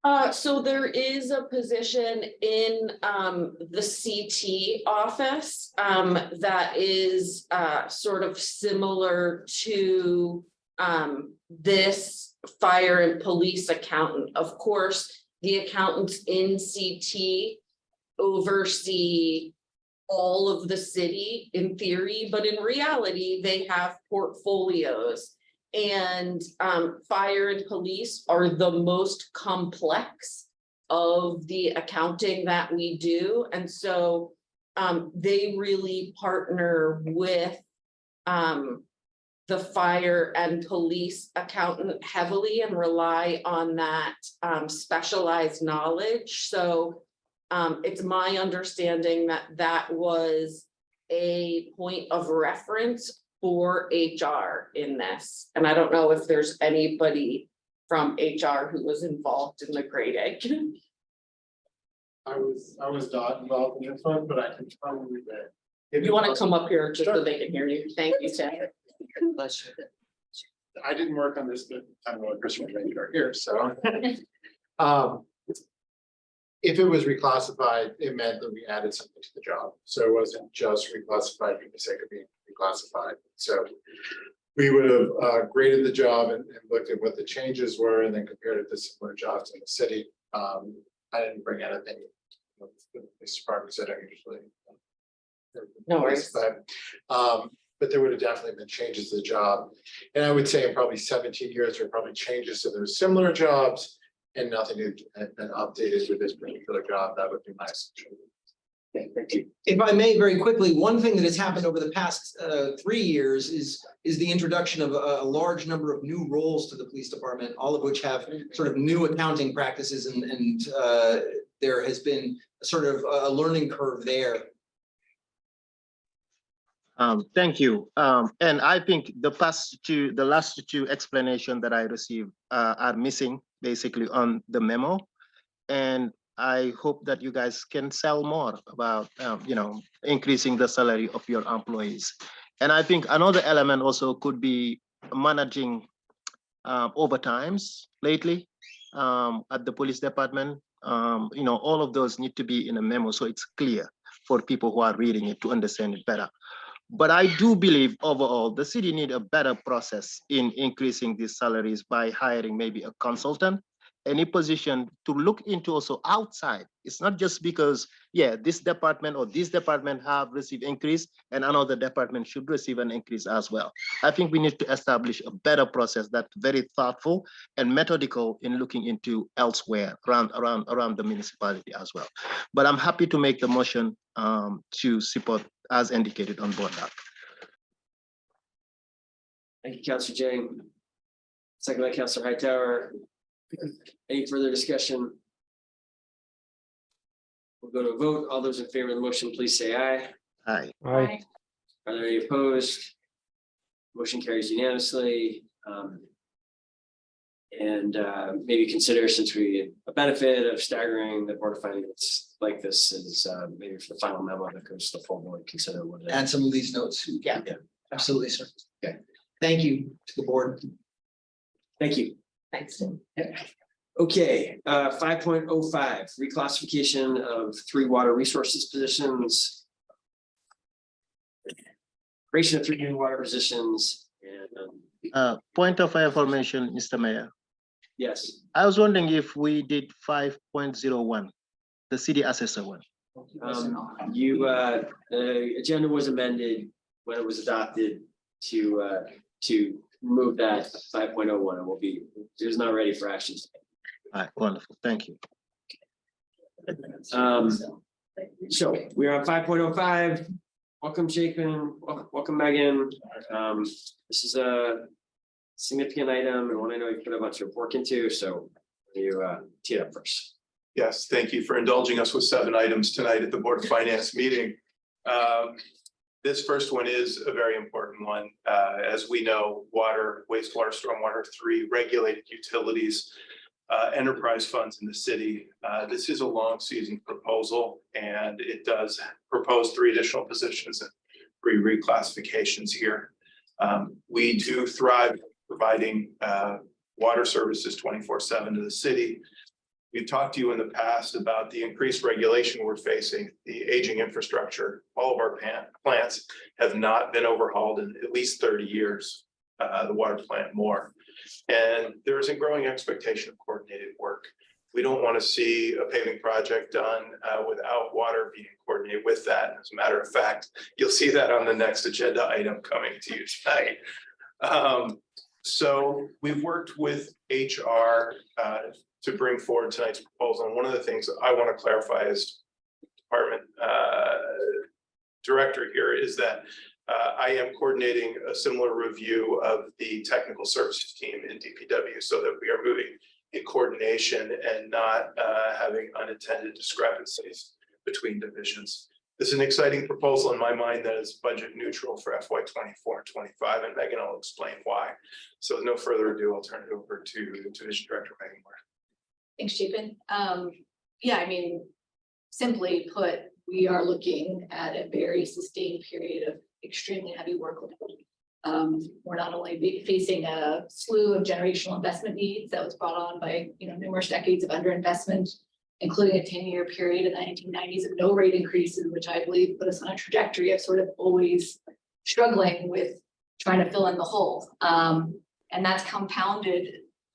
Uh, so there is a position in, um, the CT office, um, that is, uh, sort of similar to, um, this fire and police accountant. Of course, the accountants in CT oversee all of the city in theory, but in reality, they have portfolios. And um, fire and police are the most complex of the accounting that we do. And so um, they really partner with um, the fire and police accountant heavily and rely on that um, specialized knowledge. So um, it's my understanding that that was a point of reference for HR in this. And I don't know if there's anybody from HR who was involved in the grading. I was, I was not involved in this one, but I can probably bet. If you want to come up here just so they can hear you. Thank you, Tim. Bless you. I didn't work on this, but I don't know what going Christopher are here, so. Um. If it was reclassified, it meant that we added something to the job, so it wasn't just reclassified for the sake of being reclassified, so. We would have uh graded the job and and looked at what the changes were and then compared it to similar jobs in the city. Um, I didn't bring anything. with The police department said I usually. No worries. But, um, but there would have definitely been changes to the job. And I would say in probably seventeen years, there are probably changes to those similar jobs. And nothing had had been updated with this particular job. That would be my assumption. If I may, very quickly, one thing that has happened over the past uh three years is is the introduction of a a large number of new roles to the police department, all of which have sort of new accounting practices and and uh there has been sort of a a learning curve there. um, thank you. Um, and I think the past two, the last two explanation that I received uh, are missing basically on the memo. And I hope that you guys can sell more about, um, you know, increasing the salary of your employees. And I think another element also could be managing um, overtimes lately um, at the police department. Um, you know, all of those need to be in a memo so it's clear for people who are reading it to understand it better. But I do believe overall, the city need a better process in increasing these salaries by hiring maybe a consultant, any position to look into also outside. It's not just because, yeah, this department or this department have received increase and another department should receive an increase as well. I think we need to establish a better process that's very thoughtful and methodical in looking into elsewhere around, around, around the municipality as well. But I'm happy to make the motion um, to support as indicated on board doc. Thank you, Counselor Dieng. Second by Counselor Hightower. Any further discussion? We'll go to a vote. All those in favor of the motion, please say aye. Aye. Aye. Are there any opposed? Motion carries unanimously. um, And uh, maybe consider, since we, a benefit of staggering the board of finance like this is uh, maybe for the final memo that goes to the full board, consider what. it is. Add some of these notes. Yeah, Yeah. Absolutely, sir. Okay. Thank you to the board. Thank you. Thanks, Tim. Okay, uh, five point oh five, reclassification of three water resources positions. Creation of three new water positions and, um, Uh, point of information, Mr. Mayor. yes, I was wondering if we did five point zero one, the city assessor one. um, you, uh, the agenda was amended when it was adopted to, uh, to remove that five point oh one. It will be, it is not ready for action. All right, wonderful, thank you. Um, so we're on five point oh five. welcome Jacob, welcome Megan. Um, this is a significant item and one I know you put a bunch of work into, so you uh tee it up first. Yes, thank you for indulging us with seven items tonight at the Board of Finance meeting. Um, This first one is a very important one. Uh, As we know, water, wastewater, stormwater, three regulated utilities, uh, enterprise funds in the city. Uh, This is a long season proposal and it does propose three additional positions and three reclassifications here. Um, We do thrive providing uh, water services twenty-four seven to the city. We've talked to you in the past about the increased regulation we're facing, the aging infrastructure. All of our plants have not been overhauled in at least thirty years, uh, the water plant more. And there is a growing expectation of coordinated work. We don't want to see a paving project done uh, without water being coordinated with that. As a matter of fact, you'll see that on the next agenda item coming to you tonight. Um, so we've worked with HR uh, to bring forward tonight's proposal. And one of the things I want to clarify as department uh, director here is that uh, I am coordinating a similar review of the technical services team in DPW so that we are moving in coordination and not uh, having unintended discrepancies between divisions. This is an exciting proposal in my mind that is budget neutral for FY twenty-four and twenty-five, and Megan will explain why. So with no further ado, I'll turn it over to Division Director Megan Moore. Thanks, Chapin. Um, yeah, I mean, simply put, we are looking at a very sustained period of extremely heavy workload. Um, we're not only facing a slew of generational investment needs that was brought on by, you know, numerous decades of underinvestment, including a ten-year period in the nineteen nineties of no rate increases, which I believe put us on a trajectory of sort of always struggling with trying to fill in the hole. Um, and that's compounded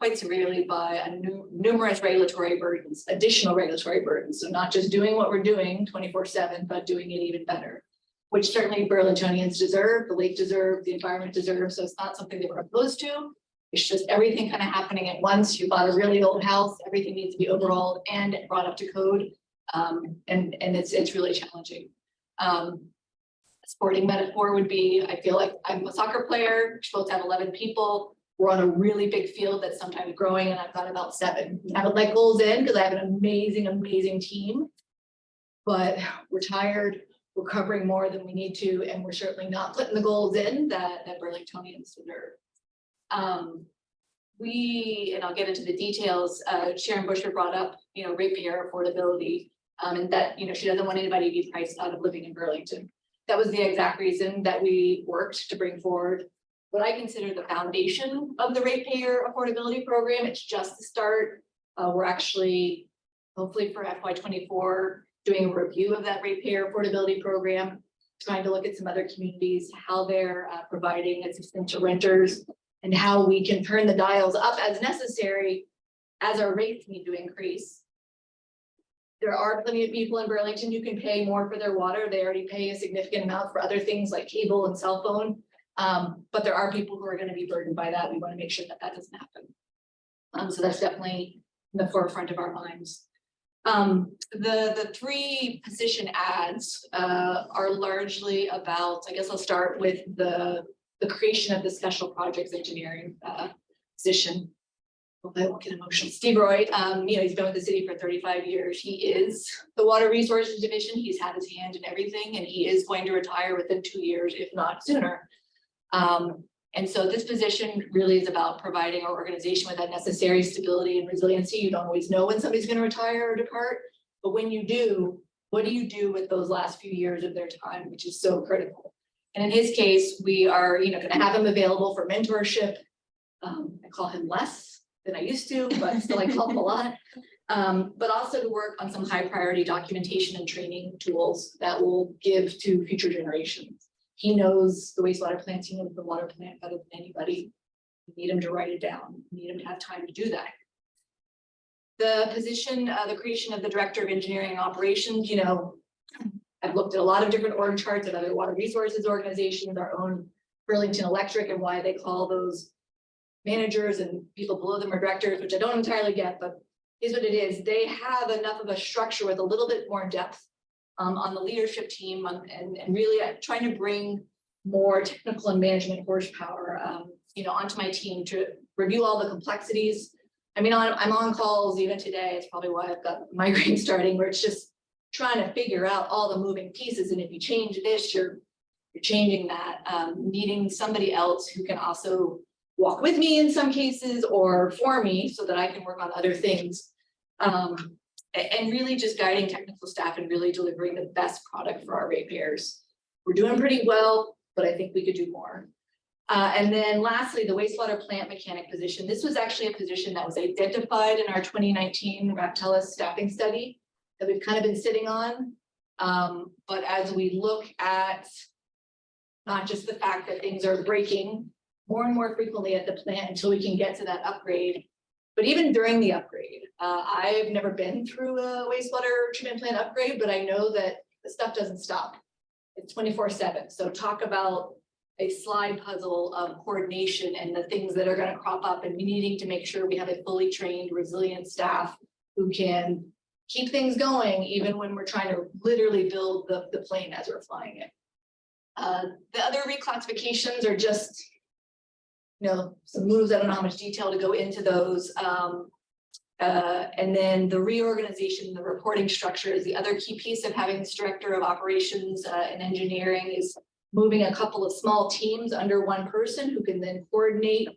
quite severely by a nu- numerous regulatory burdens, additional regulatory burdens. So not just doing what we're doing twenty-four seven, but doing it even better. Which certainly Burlingtonians deserve, the lake deserve, the environment deserves. So it's not something that we're opposed to. It's just everything kind of happening at once. You bought a really old house, everything needs to be overhauled and brought up to code. Um, and, and it's, it's really challenging. Um, sporting metaphor would be, I feel like I'm a soccer player, supposed to have eleven people. We're on a really big field that's sometimes growing and I've got about seven. I would let goals in because I have an amazing, amazing team. But we're tired, we're covering more than we need to, and we're certainly not putting the goals in that, that Burlingtonians deserve. Um, we, and I'll get into the details, uh, Sharon Bushor brought up, you know, ratepayer affordability. Um, and that, you know, she doesn't want anybody to be priced out of living in Burlington. That was the exact reason that we worked to bring forward what I consider the foundation of the ratepayer affordability program. It's just the start. Uh, we're actually, hopefully for FY twenty-four, doing a review of that ratepayer affordability program. Trying to look at some other communities, how they're uh, providing assistance to renters and how we can turn the dials up as necessary as our rates need to increase. There are plenty of people in Burlington who can pay more for their water. They already pay a significant amount for other things like cable and cell phone. Um, but there are people who are gonna be burdened by that. We wanna make sure that that doesn't happen. Um, so that's definitely in the forefront of our minds. Um, the, the three position ads, uh, are largely about, I guess I'll start with the, the creation of the special projects engineering, uh, position. I won't get emotional. Steve Roy, um, you know, he's been with the city for thirty-five years. He is the Water Resources Division. He's had his hand in everything and he is going to retire within two years, if not sooner. Um, and so this position really is about providing our organization with that necessary stability and resiliency. You don't always know when somebody's gonna retire or depart. But when you do, what do you do with those last few years of their time, which is so critical? And in his case, we are, you know, gonna have him available for mentorship. Um, I call him less than I used to, but still I call him a lot. Um, but also to work on some high priority documentation and training tools that will give to future generations. He knows the wastewater plants, he knows the water plant better than anybody. You Need him to write it down, You need him to have time to do that. The position, uh, the creation of the Director of Engineering and Operations, you know. I've looked at a lot of different org charts of other water resources organizations, our own Burlington Electric and why they call those. Managers and people below them are directors, which I don't entirely get, but is what it is. They have enough of a structure with a little bit more depth um, on the leadership team on- and, and really uh, trying to bring more technical and management horsepower, um, you know, onto my team to review all the complexities. I mean, I'm, on calls even today. It's probably why I've got migraine starting where it's just trying to figure out all the moving pieces. And if you change this, you're, you're changing that, um, needing somebody else who can also walk with me in some cases or for me so that I can work on other things. Um, and really just guiding technical staff and really delivering the best product for our ratepayers. We're doing pretty well, but I think we could do more. Uh, and then lastly, the wastewater plant mechanic position. This was actually a position that was identified in our twenty nineteen Raftelis staffing study that we've kind of been sitting on. Um, but as we look at not just the fact that things are breaking more and more frequently at the plant until we can get to that upgrade. But even during the upgrade, uh, I've never been through a wastewater treatment plant upgrade, but I know that the stuff doesn't stop. It's twenty-four seven, so talk about a slide puzzle of coordination and the things that are gonna crop up and needing to make sure we have a fully trained, resilient staff who can keep things going even when we're trying to literally build the, the plane as we're flying it. Uh, the other reclassifications are just you know, some moves, I don't know how much detail to go into those. Um, uh, and then the reorganization, the reporting structure is the other key piece of having this director of operations uh, and engineering is moving a couple of small teams under one person who can then coordinate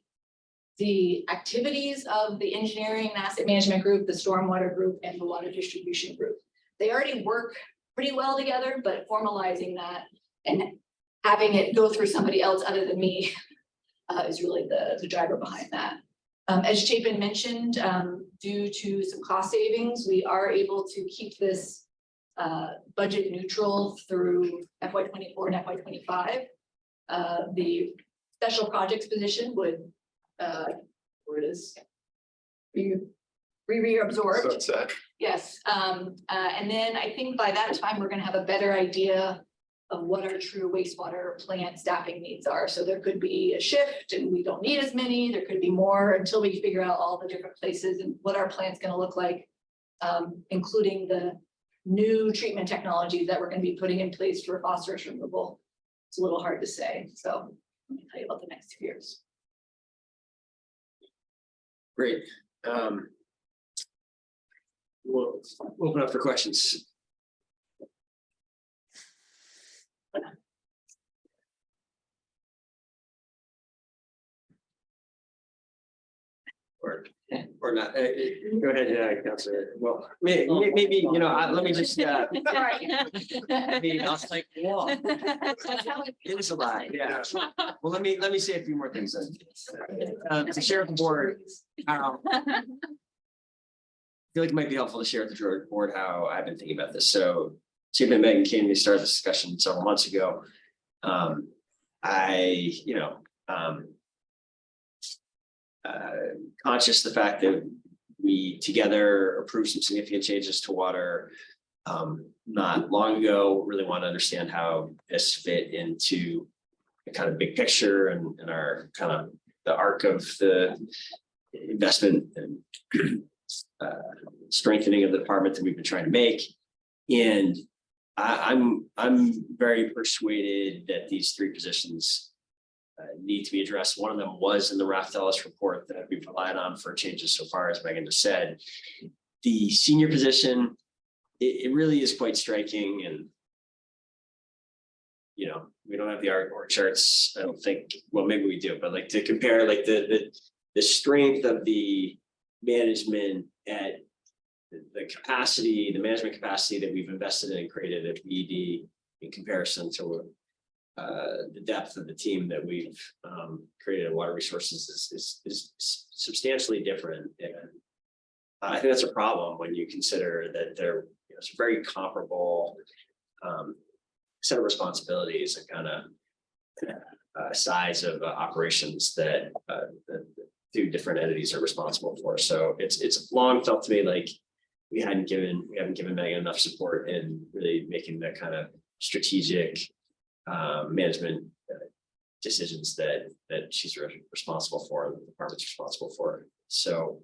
the activities of the engineering and asset management group, the stormwater group, and the water distribution group. They already work pretty well together, but formalizing that and having it go through somebody else other than me uh, is really the, the driver behind that. Um, as Chapin mentioned, um, due to some cost savings, we are able to keep this uh, budget neutral through FY twenty-four and FY twenty-five. Uh, the special projects position would, uh, where it is. Be re-reabsorbed. Sunset. Yes, um, uh, and then I think by that time, we're gonna have a better idea of what our true wastewater plant staffing needs are. So there could be a shift and we don't need as many, there could be more until we figure out all the different places and what our plant's gonna look like. Um, including the new treatment technologies that we're gonna be putting in place for phosphorus removal. It's a little hard to say, so let me tell you about the next two years. Great. Um. We'll open up for questions. Or, or not, Uh, go ahead, yeah, Counselor, well, may- may- maybe, you know, I- let me just, uh, I mean, I was like, whoa. It was a lot, yeah. Well, let me, let me say a few more things then. Uh, to share with the board, um, I feel like it might be helpful to share with the board how I've been thinking about this. So Chip and Megan came, we started this discussion several months ago. Um, I, you know, um. Uh, conscious the fact that we together approved some significant changes to water. Um, not long ago, really want to understand how this fit into the kind of big picture and, and our kind of the arc of the investment and uh, strengthening of the department that we've been trying to make. And I, I'm, I'm very persuaded that these three positions uh, need to be addressed. One of them was in the Raftelis report that we've relied on for changes so far, as Megan just said. The senior position, it, it really is quite striking and you know, we don't have the art org charts, I don't think, well, maybe we do, but like to compare like the, the, the strength of the management at the, capacity, the management capacity that we've invested in and created at BED in comparison to uh, the depth of the team that we've um, created at water resources is, is, is substantially different. And I think that's a problem when you consider that they're, you know, it's very comparable um, set of responsibilities and kind of uh, size of uh, operations that uh, the two different entities are responsible for. So it's, it's long felt to me like we hadn't given, we haven't given Megan enough support in really making that kind of strategic um, management uh, decisions that, that she's re- responsible for, and the department's responsible for. So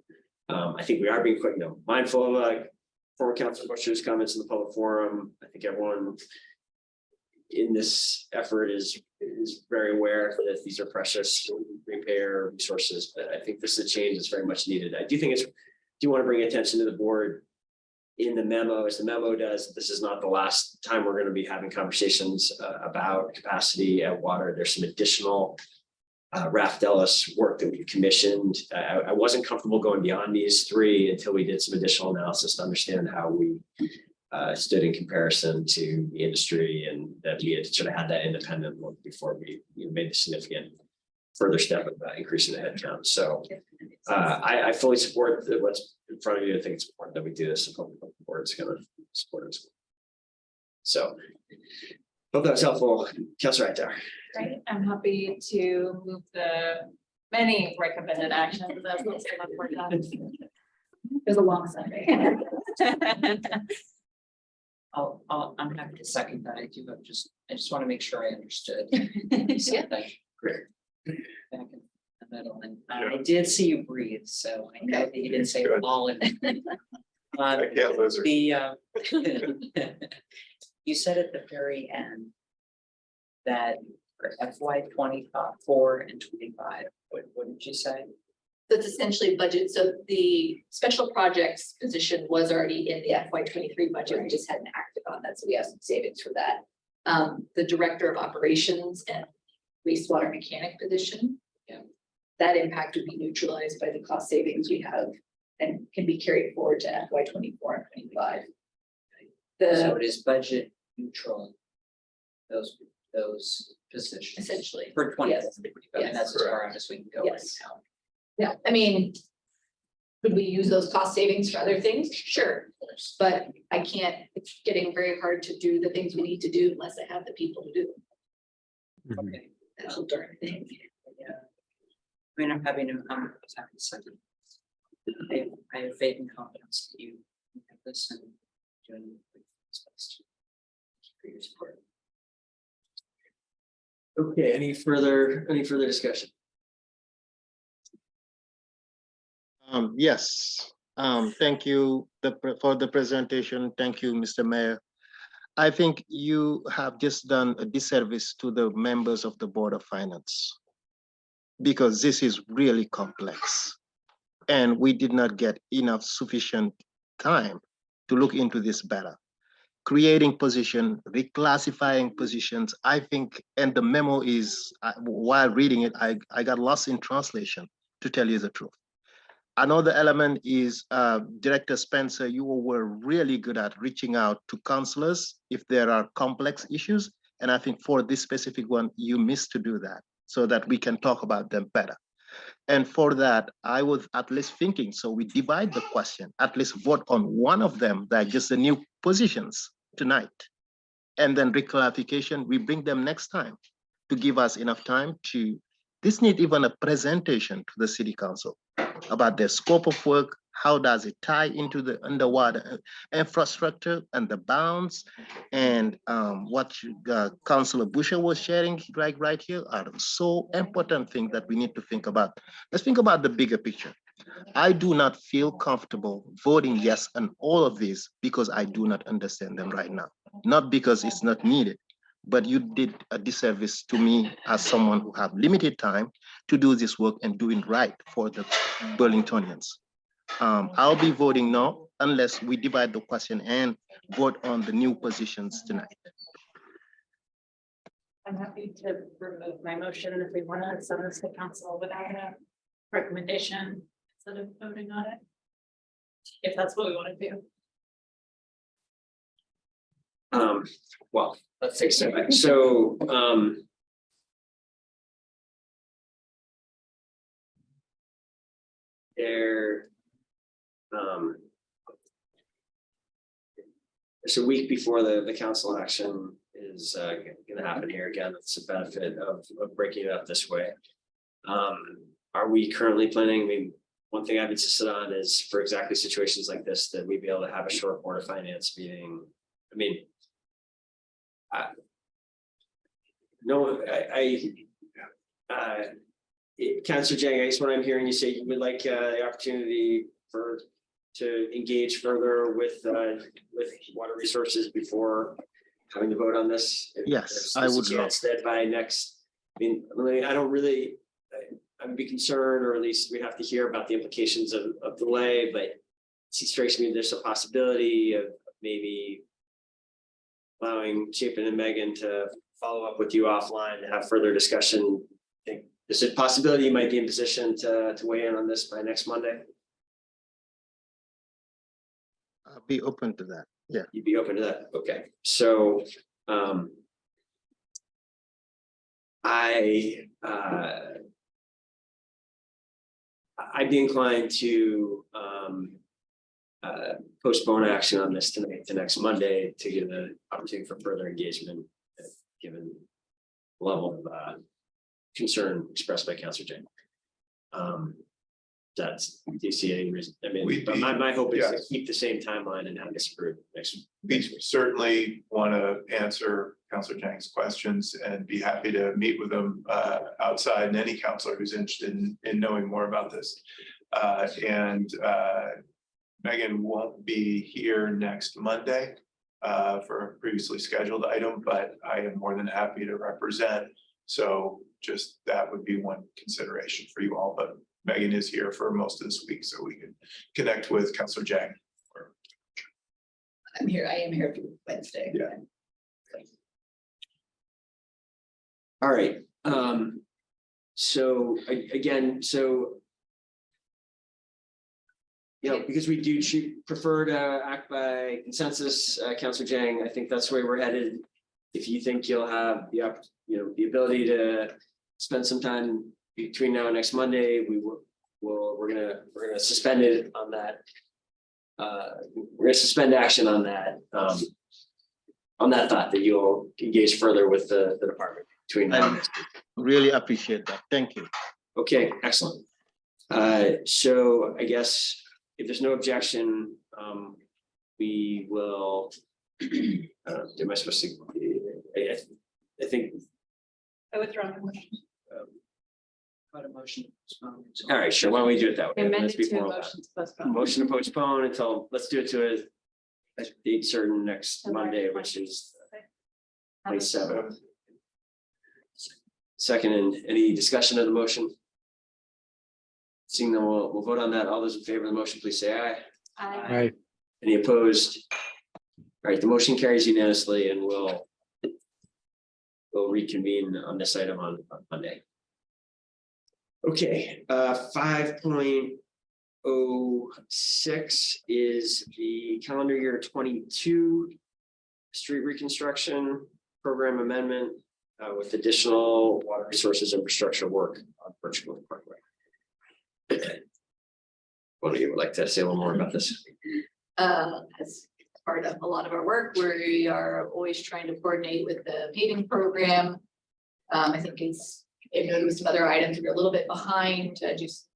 um, I think we are being quick, you know, mindful of like former Council Bushor's comments in the public forum. I think everyone in this effort is, is very aware that these are precious repair resources, but I think this is a change that's very much needed. I do think it's, do you want to bring attention to the board in the memo, as the memo does, this is not the last time we're going to be having conversations uh, about capacity at water. There's some additional uh, Raf work that we commissioned. I, I wasn't comfortable going beyond these three until we did some additional analysis to understand how we uh, stood in comparison to the industry and that we had sort of had that independent look before we you know, made the significant further step of uh, increasing the headcount. So uh, I, I fully support the- what's front of you. I think it's important that we do this. and hope the board's gonna support it. as well. So hope that was helpful. Counselor Hightower. Right, I'm happy to move the many recommended actions as well as the one we're done. It was a long Sunday. I'll, I'll, I'm happy to second that. I do, but just, I just want to make sure I understood. You Great. Back in the middle, and I did see you breathe, so I know that you didn't say Good. all in. I Um, can't lose her. the, uh, you said at the very end that for FY twenty-four and twenty-five, what, what did you say? That's essentially budget. So the special projects position was already in the FY twenty-three budget. We just hadn't acted on that. So we have some savings for that. Um, the director of operations and wastewater mechanic position. Yeah. That impact would be neutralized by the cost savings we have and can be carried forward to FY twenty-four and twenty-five. So The, it is budget neutral. Those, those positions. essentially, For twenty, Yes. and that's as far out as we can go right now. yeah, I mean. Could we use those cost savings for other things? Sure, but I can't, it's getting very hard to do the things we need to do unless I have the people to do them. Mhm. Okay. That's a darn thing. Yeah. I mean, I'm having, to- I'm having to second. I have, I have faith and confidence that you have this and doing. what's best. For your support. Okay, any further, any further discussion? Um, yes, um, thank you the, for the presentation. Thank you, Mr. Mayor. I think you have just done a disservice to the members of the Board of Finance. Because this is really complex. And we did not get enough sufficient time to look into this better. Creating position, reclassifying positions, I think, and the memo is, while reading it, I, I got lost in translation, to tell you the truth. Another element is uh, Director Spencer, you were really good at reaching out to counselors if there are complex issues. And I think for this specific one, you missed to do that so that we can talk about them better. And for that, I was at least thinking, so we divide the question, at least vote on one of them, that just the new positions tonight. And then reclarification, we bring them next time to give us enough time to, this need even a presentation to the city council about their scope of work, how does it tie into the underwater uh, infrastructure and the bounds? And um, what uh, Councilor Bushor was sharing right, right here are so important things that we need to think about. Let's think about the bigger picture. I do not feel comfortable voting yes on all of these because I do not understand them right now. Not because it's not needed, but you did a disservice to me as someone who have limited time to do this work and do it right for the Burlingtonians. Um, I'll be voting no unless we divide the question and vote on the new positions tonight. I'm happy to remove my motion if we want to send this to council without a recommendation instead of voting on it. If that's what we want to do. Um, well, let's take a step back. So, um. There. Um. It's a week before the, the council action is, uh, gonna happen here again. It's a benefit of, of breaking it up this way. Um, are we currently planning, I mean, one thing I've insisted on is for exactly situations like this, that we be able to have a short board of finance meeting. I mean, no, I, I. Uh. Counselor Dieng, I guess what I'm hearing you say, you would like uh the opportunity for to engage further with, uh, with water resources before having to vote on this? If Yes, there's I a would love- chance That by next, I mean, I mean, I don't really, I- I'd be concerned, or at least we have to hear about the implications of, of delay, but it strikes me there's a possibility of maybe allowing Chapin and Megan to follow up with you offline to have further discussion. I think There's a possibility you might be in position to, to weigh in on this by next Monday. Be open to that. Yeah. You'd be open to that? Okay, so, um. I, uh. I'd be inclined to, um. Uh, postpone action on this tonight to next Monday to give the opportunity for further engagement, given. Level of, uh, concern expressed by Counselor Dieng. Um. That's, do you see any reason? I mean, We'd but my, be- my hope is to yes. keep the same timeline and have this approved next. We certainly want to answer Counselor Dieng's questions and be happy to meet with them uh, outside and any counselor who's interested in, in knowing more about this. Uh, And uh, Megan won't be here next Monday uh, for a previously scheduled item, but I am more than happy to represent. So just that would be one consideration for you all, but Megan is here for most of this week, so we can connect with Counselor Dieng. I'm here, I am here for Wednesday. Yeah. All right, um, so again, so. You know, because we do prefer to act by consensus, uh, Counselor Dieng, I think that's where we're headed. If you think you'll have the, opp- you know, the ability to spend some time between now and next Monday, we will, will, we're gonna, we're gonna suspend it on that. Uh, we're gonna suspend action on that, um. On that thought that you'll engage further with the, the department between now and I next really appreciate that. Thank you. Okay, excellent. Uh, so I guess if there's no objection, um, we will. Uh, am I supposed to? I, I think, I withdraw my motion. Got a motion. um, all right, sure, why don't we do it that way? Let's Amended be to a formal about motion it. to postpone. Motion to postpone until, let's do it to a. A date certain next Okay. Monday, which is Okay. twenty-seventh. Second, and any discussion of the motion? Seeing them, we'll, we'll vote on that. All those in favor of the motion, please say aye. Aye. Right. Any opposed? All right, the motion carries unanimously and we'll. We'll reconvene on this item on on Monday. Okay, uh, five point oh six is the calendar year twenty-two. Street reconstruction program amendment uh, with additional water resources infrastructure work on Grove Parkway. One of you would like to say a little more about this? uh, as part of a lot of our work, we are always trying to coordinate with the paving program. Um, I think it's, they've noticed some other items, we're a little bit behind, uh, just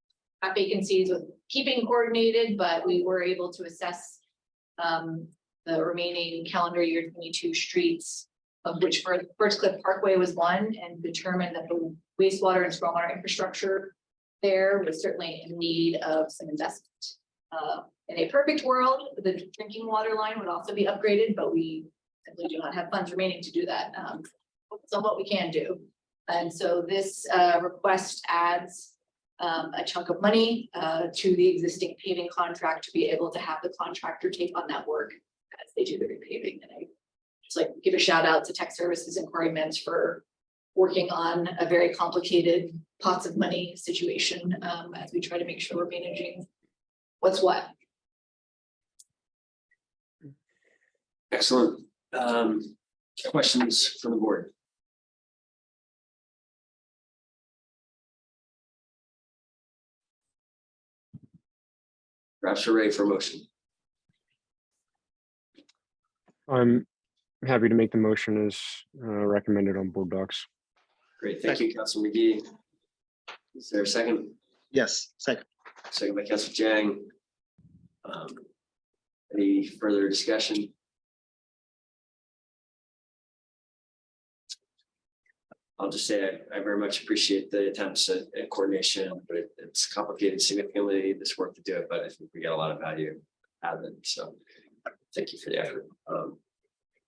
have vacancies with keeping coordinated, but we were able to assess um, the remaining calendar year twenty-two streets, of which Birch Cliff Parkway was one, and determined that the wastewater and stormwater infrastructure there was certainly in need of some investment. Uh, in a perfect world, the drinking water line would also be upgraded, but we simply do not have funds remaining to do that. Um, so what we can do. And so this uh request adds um a chunk of money uh to the existing paving contract to be able to have the contractor take on that work as they do the repaving. And I just like give a shout out to Tech Services and Corey Mintz for working on a very complicated pots of money situation um as we try to make sure we're managing what's what. Excellent. Um, questions from the board? Perhaps we're for motion. I'm happy to make the motion as uh, recommended on board docs. Great, thank you, Council Magee. Is there a second? Yes, second. Second by Council Dieng. Um, Any further discussion? I'll just say I, I very much appreciate the attempts at at coordination, but it- it's complicated significantly, this work to do it, but I think we get a lot of value out of it, so. Thank you for the effort. Um,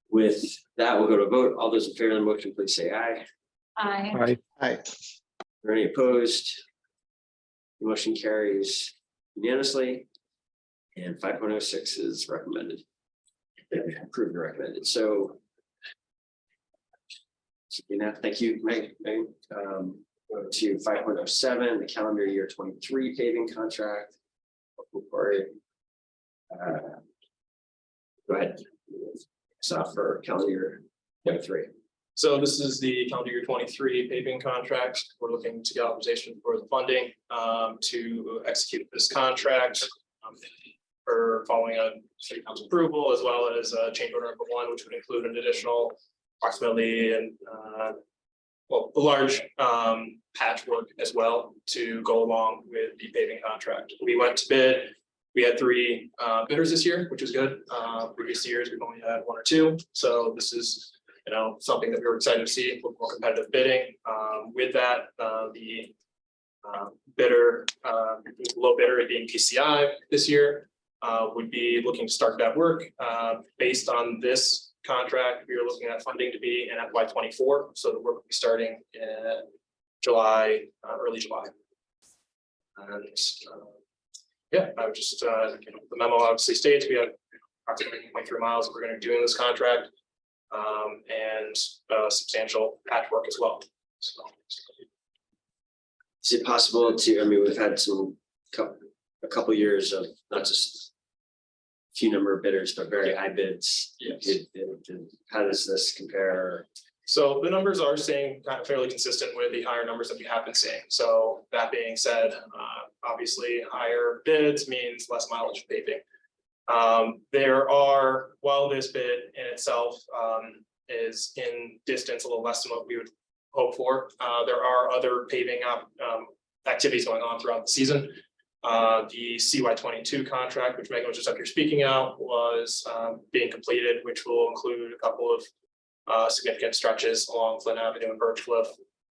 With that, we'll go to a vote. All those in favor of the motion, please say aye. I, Aye. Hi, Are any opposed? The Motion carries unanimously. And five point oh six is recommended. Approved and recommended, so. You know, thank you, Meg. Um, to five point oh seven, the calendar year twenty-three paving contract. Uh, Go ahead. So for calendar year twenty-three. So this is the calendar year twenty-three paving contract. We're looking to get authorization for the funding um, to execute this contract. um, For following on city council approval as well as uh, change order number one, which would include an additional approximately and uh. Well, a large um patchwork as well to go along with the paving contract. We went to bid. We had three uh bidders this year, which was good. Uh, previous years, we've only had one or two, so this is you know, something that we were excited to see, little more competitive bidding. Um, with that, uh, the uh, bidder, uh, low bidder being PCI this year, uh, would be looking to start that work. Based on this contract, we are looking at funding to be in FY twenty-four, so the work will be starting in July, uh, early July. And, uh, yeah, I would just, uh, you know, the memo obviously states we have approximately twenty-three miles that we're gonna do in this contract um, and uh, substantial patchwork as well. So, Is it possible to, I mean, we've had some, a couple years of not just. Few number of bidders, but very high bids. Yes. Did- did- did- How does this compare? so the numbers are staying kind of fairly consistent with the higher numbers that we have been seeing. So that being said, uh, obviously higher bids means less mileage paving. Um, there are, while this bid in itself um, is in distance a little less than what we would hope for, uh, there are other paving up um, activities going on throughout the season. Uh, the CY twenty-two contract, which Megan was just up here speaking out, was um, being completed, which will include a couple of uh, significant stretches along Flynn Avenue and Birch Cliff.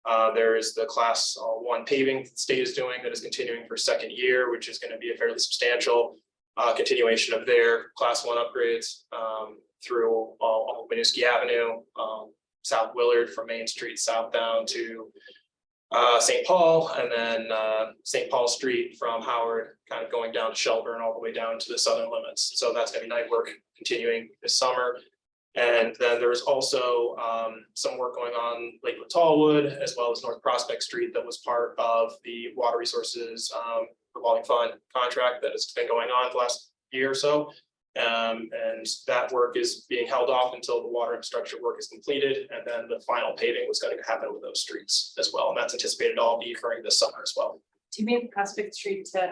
Uh, there is the class uh, one paving the state is doing that is continuing for second year, which is going to be a fairly substantial uh, continuation of their class one upgrades um, through all Winooski Avenue, um, South Willard from Main Street south down to uh, St. Paul and then uh, St. Paul Street from Howard, kind of going down to Shelburne all the way down to the southern limits. So that's gonna be night work continuing this summer. And then there's also um, some work going on Lakewood Tallwood as well as North Prospect Street that was part of the Water Resources um, revolving fund contract that has been going on the last year or so. Um, and that work is being held off until the water infrastructure work is completed, and then the final paving was going to happen with those streets as well, and that's anticipated all be occurring this summer as well. do you mean Prospect Street to?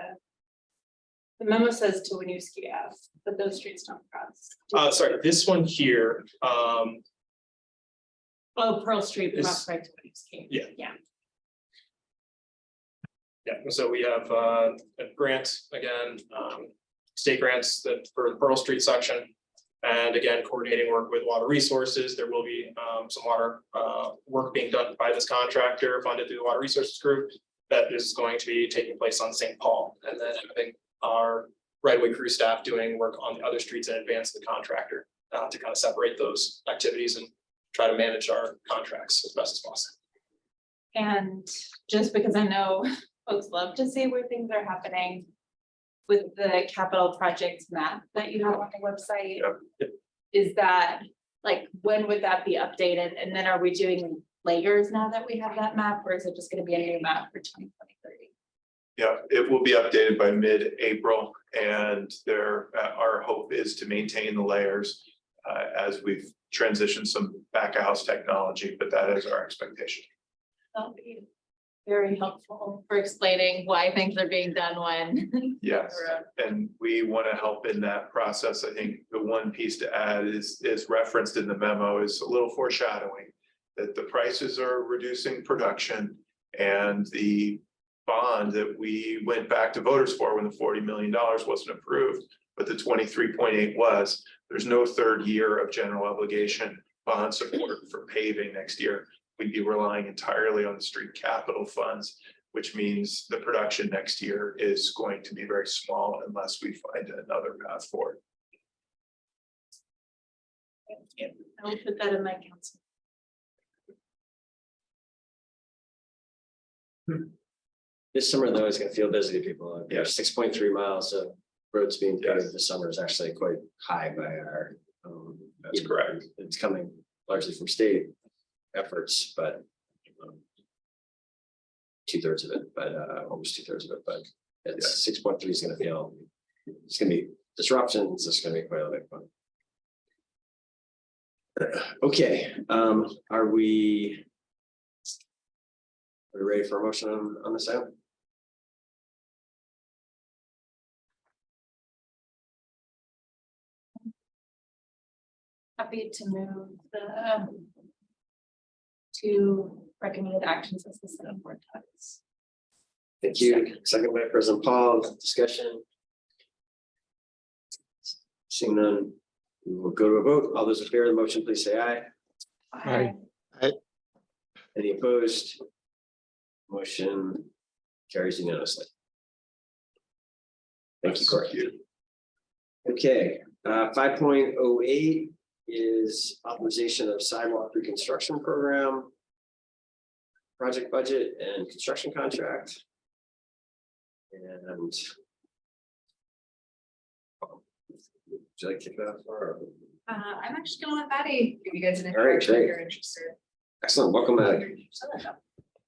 The memo says to Winooski Ave, but those streets don't cross. Uh, sorry, this one here, um, Oh, Pearl Street, Is- Prospect, Winooski. Yeah. Yeah. yeah, so we have uh, a grant again, um, state grants that for the Pearl Street section. And again, coordinating work with water resources, there will be um, some water uh, work being done by this contractor funded through the Water Resources Group. That is going to be taking place on St. Paul, and then having our right-of-way crew staff doing work on the other streets in advance of the contractor. Uh, to kind of separate those activities and try to manage our contracts as best as possible. And just because I know folks love to see where things are happening. With the capital projects map that you have on the website. Is that, like, when would that be updated? And then are we doing layers now that we have that map, or is it just gonna be a new map for twenty twenty-three? Yeah, it will be updated by mid-April and there, uh, our hope is to maintain the layers uh, as we've transitioned some back of house technology, but that is our expectation. Very helpful for explaining why things are being done when. Yes, and we want to help in that process. I think the one piece to add is, is referenced in the memo is a little foreshadowing. That the prices are reducing production and the bond that we went back to voters for when the forty million dollars wasn't approved. But the twenty-three point eight was, there's no third year of general obligation bond support for paving next year. We'd be relying entirely on the street capital funds which means the production next year is going to be very small unless we find another path forward. I'll put that in my council. This summer though is gonna feel busy to people. Yeah, six point three miles of roads being paved this summer is actually quite high by our. um, That's correct. It's coming largely from state efforts, but. Two thirds of it, but uh, almost two thirds of it, but it's six point three is gonna feel, it's gonna be disruptions, it's gonna be quite a bit fun. Okay, um, are we? Are we ready for a motion on, on this item? Happy to move the to recommended actions as listed on board docs. Thank you. Second by President Paul, discussion. Seeing none, we will go to a vote. All those in favor of the motion, please say aye. Aye. Aye. Any opposed? Motion carries unanimously. Thank you, Corey. Okay, uh, five point oh eight is authorization of sidewalk reconstruction program. Project budget and construction contract. And. Would you like to kick that off or? Uh, I'm actually gonna let Maddie give you guys an All right, introduction if great. you're interested. Excellent, welcome Maddie.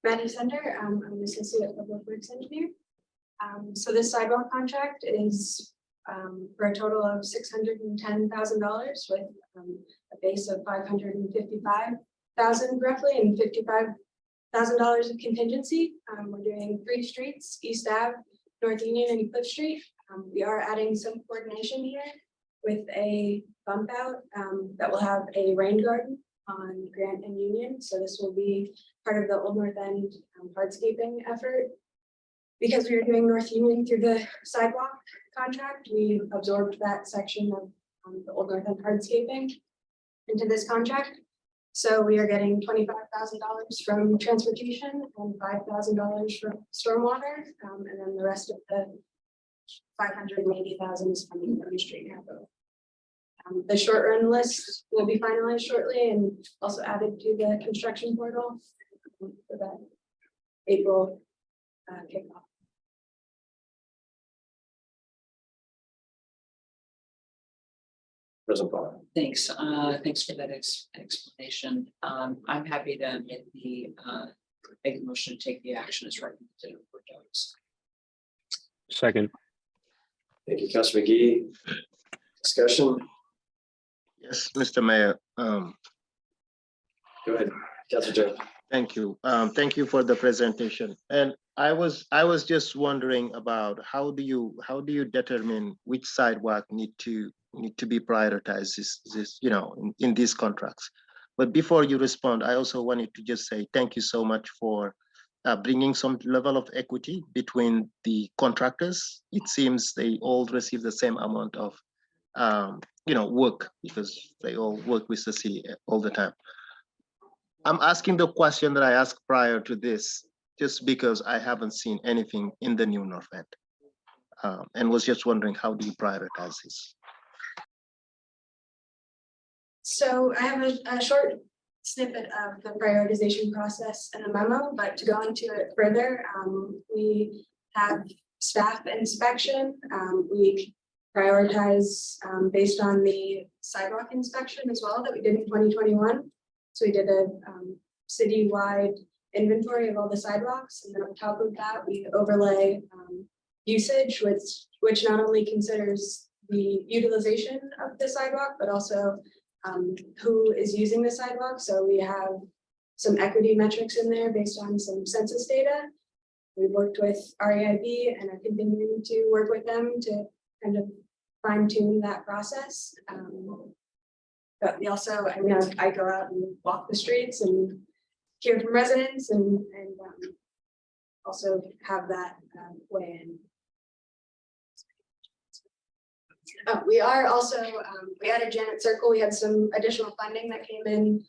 Maddie Sender, um, I'm an associate public works engineer. Um, so this sidewalk contract is, um, for a total of six hundred and ten thousand dollars with, um, a base of five hundred and fifty-five thousand roughly and fifty-five thousand dollars of contingency. Um, we're doing three streets, East Ave, North Union and Cliff Street. Um, we are adding some coordination here with a bump out, um, that will have a rain garden on Grant and Union. So this will be part of the Old North End um, hardscaping effort. Because we are doing North Union through the sidewalk contract, we absorbed that section of um, the Old North End hardscaping into this contract. So we are getting twenty-five thousand dollars from transportation and five thousand dollars from stormwater, um, and then the rest of the five hundred and eighty thousand is coming from the street capital. Um, the short run list will be finalized shortly and also added to the construction portal for that April uh, kickoff. President Paul. Thanks, uh, thanks for that ex- explanation. Um, I'm happy to make the, uh, make a motion to take the action as recommended in board docs. Second, Thank you, Councilor Magee. Discussion, Yes, Mr. Mayor, um, go ahead, Councilor Joe. Thank you. Um, thank you for the presentation. And I was, I was just wondering about how do you, how do you determine which sidewalk need to, need to be prioritized this, this, you know, in, in these contracts? But before you respond, I also wanted to just say thank you so much for uh, bringing some level of equity between the contractors. It seems they all receive the same amount of, um, you know, work because they all work with the city all the time. I'm asking the question that I asked prior to this, just because I haven't seen anything in the new North End. Um, and was just wondering, how do you prioritize this? So I have a, a short snippet of the prioritization process in the memo, but to go into it further, um, we have staff inspection. Um, we prioritize, um, based on the sidewalk inspection as well that we did in twenty twenty-one. So we did a, um, citywide inventory of all the sidewalks, and then on top of that, we overlay, um, usage, which, which not only considers the utilization of the sidewalk, but also um, who is using the sidewalk. So we have some equity metrics in there based on some census data. We've worked with REIB and are continuing to work with them to kind of fine tune that process. Um, but we also, I mean, I go out and walk the streets and hear from residents and, and um, also have that um, weigh in. Uh, we are also, um, we added Janet Circle, we had some additional funding that came in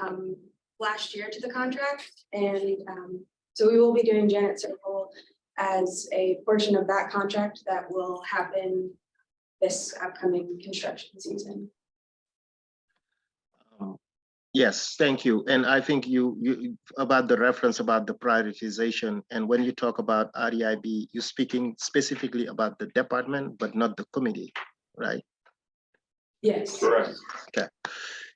um, last year to the contract and um, So we will be doing Janet Circle as a portion of that contract that will happen this upcoming construction season. Yes, thank you. And I think you, you, about the reference about the prioritization, and when you talk about REIB, you're speaking specifically about the department, but not the committee, right? Yes. Correct. Okay,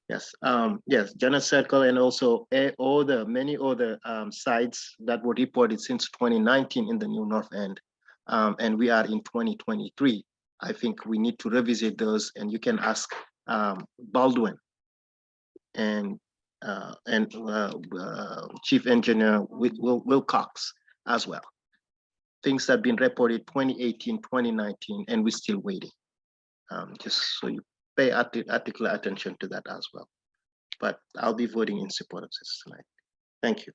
yes, um, yes, Janet Circle and also all the many other um sites that were reported since twenty nineteen in the New North End. Um, and we are in twenty twenty-three. I think we need to revisit those and you can ask um Baldwin. And uh, and uh, uh, Chief Engineer Wil- Wil- Wilcox as well. Things have been reported 2018, 2019, and we're still waiting. Um, just so you pay arti- particular attention to that as well. But I'll be voting in support of this tonight. Thank you.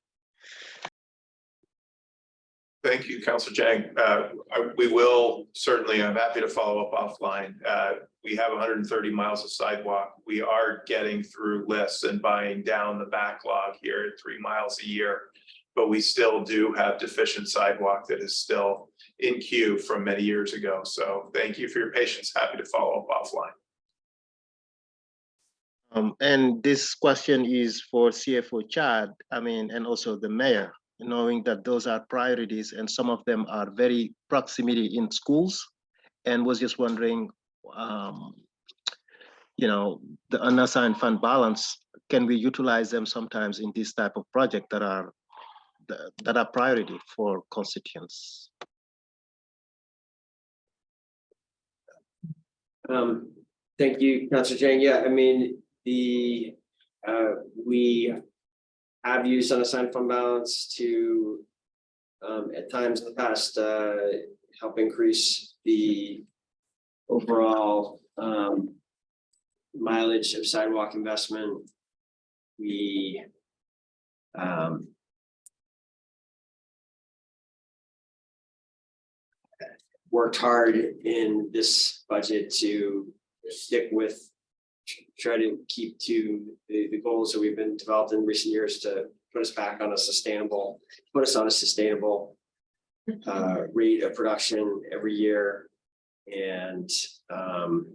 Thank you, Council Dieng. Uh, I- we will certainly, I'm happy to follow up offline. Uh, we have hundred and thirty miles of sidewalk. We are getting through lists and buying down the backlog here at three miles a year. But we still do have deficient sidewalk that is still in queue from many years ago. So thank you for your patience. Happy to follow up offline. Um, and this question is for CFO Chad, I mean, and also the mayor, knowing that those are priorities and some of them are very proximity in schools. And was just wondering, um, you know, the unassigned fund balance, can we utilize them sometimes in this type of project that are that- are priority for constituents? Um, thank you, Councilor Dieng. Yeah, I mean, the, uh, we have used unassigned fund balance to um, at times in the past, uh, help increase the overall, um, mileage of sidewalk investment. We, um, worked hard in this budget to stick with try to keep to the, the goals that we've been developed in recent years to put us back on a sustainable, put us on a sustainable uh, rate of production every year. And um,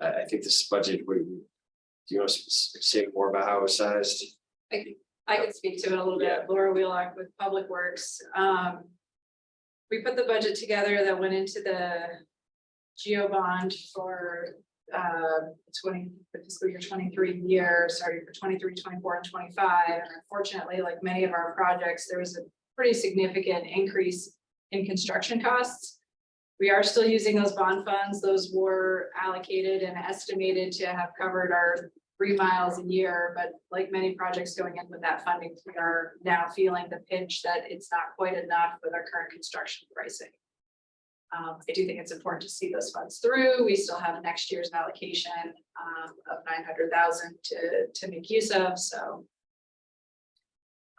I, I think this budget, we, do you want to say more about how it was sized? I could, I could speak to it a little bit. Laura Wheelock with Public Works. Um. We put the budget together that went into the geo bond for uh twenty, the fiscal year twenty-three year, starting for 23, 24, and twenty-five. And unfortunately, like many of our projects, there was a pretty significant increase in construction costs. We are still using those bond funds. Those were allocated and estimated to have covered our three miles a year, but like many projects going in with that funding, we are now feeling the pinch that it's not quite enough with our current construction pricing. Um, I do think it's important to see those funds through. We still have next year's allocation um, of nine hundred thousand to, to make use of, so.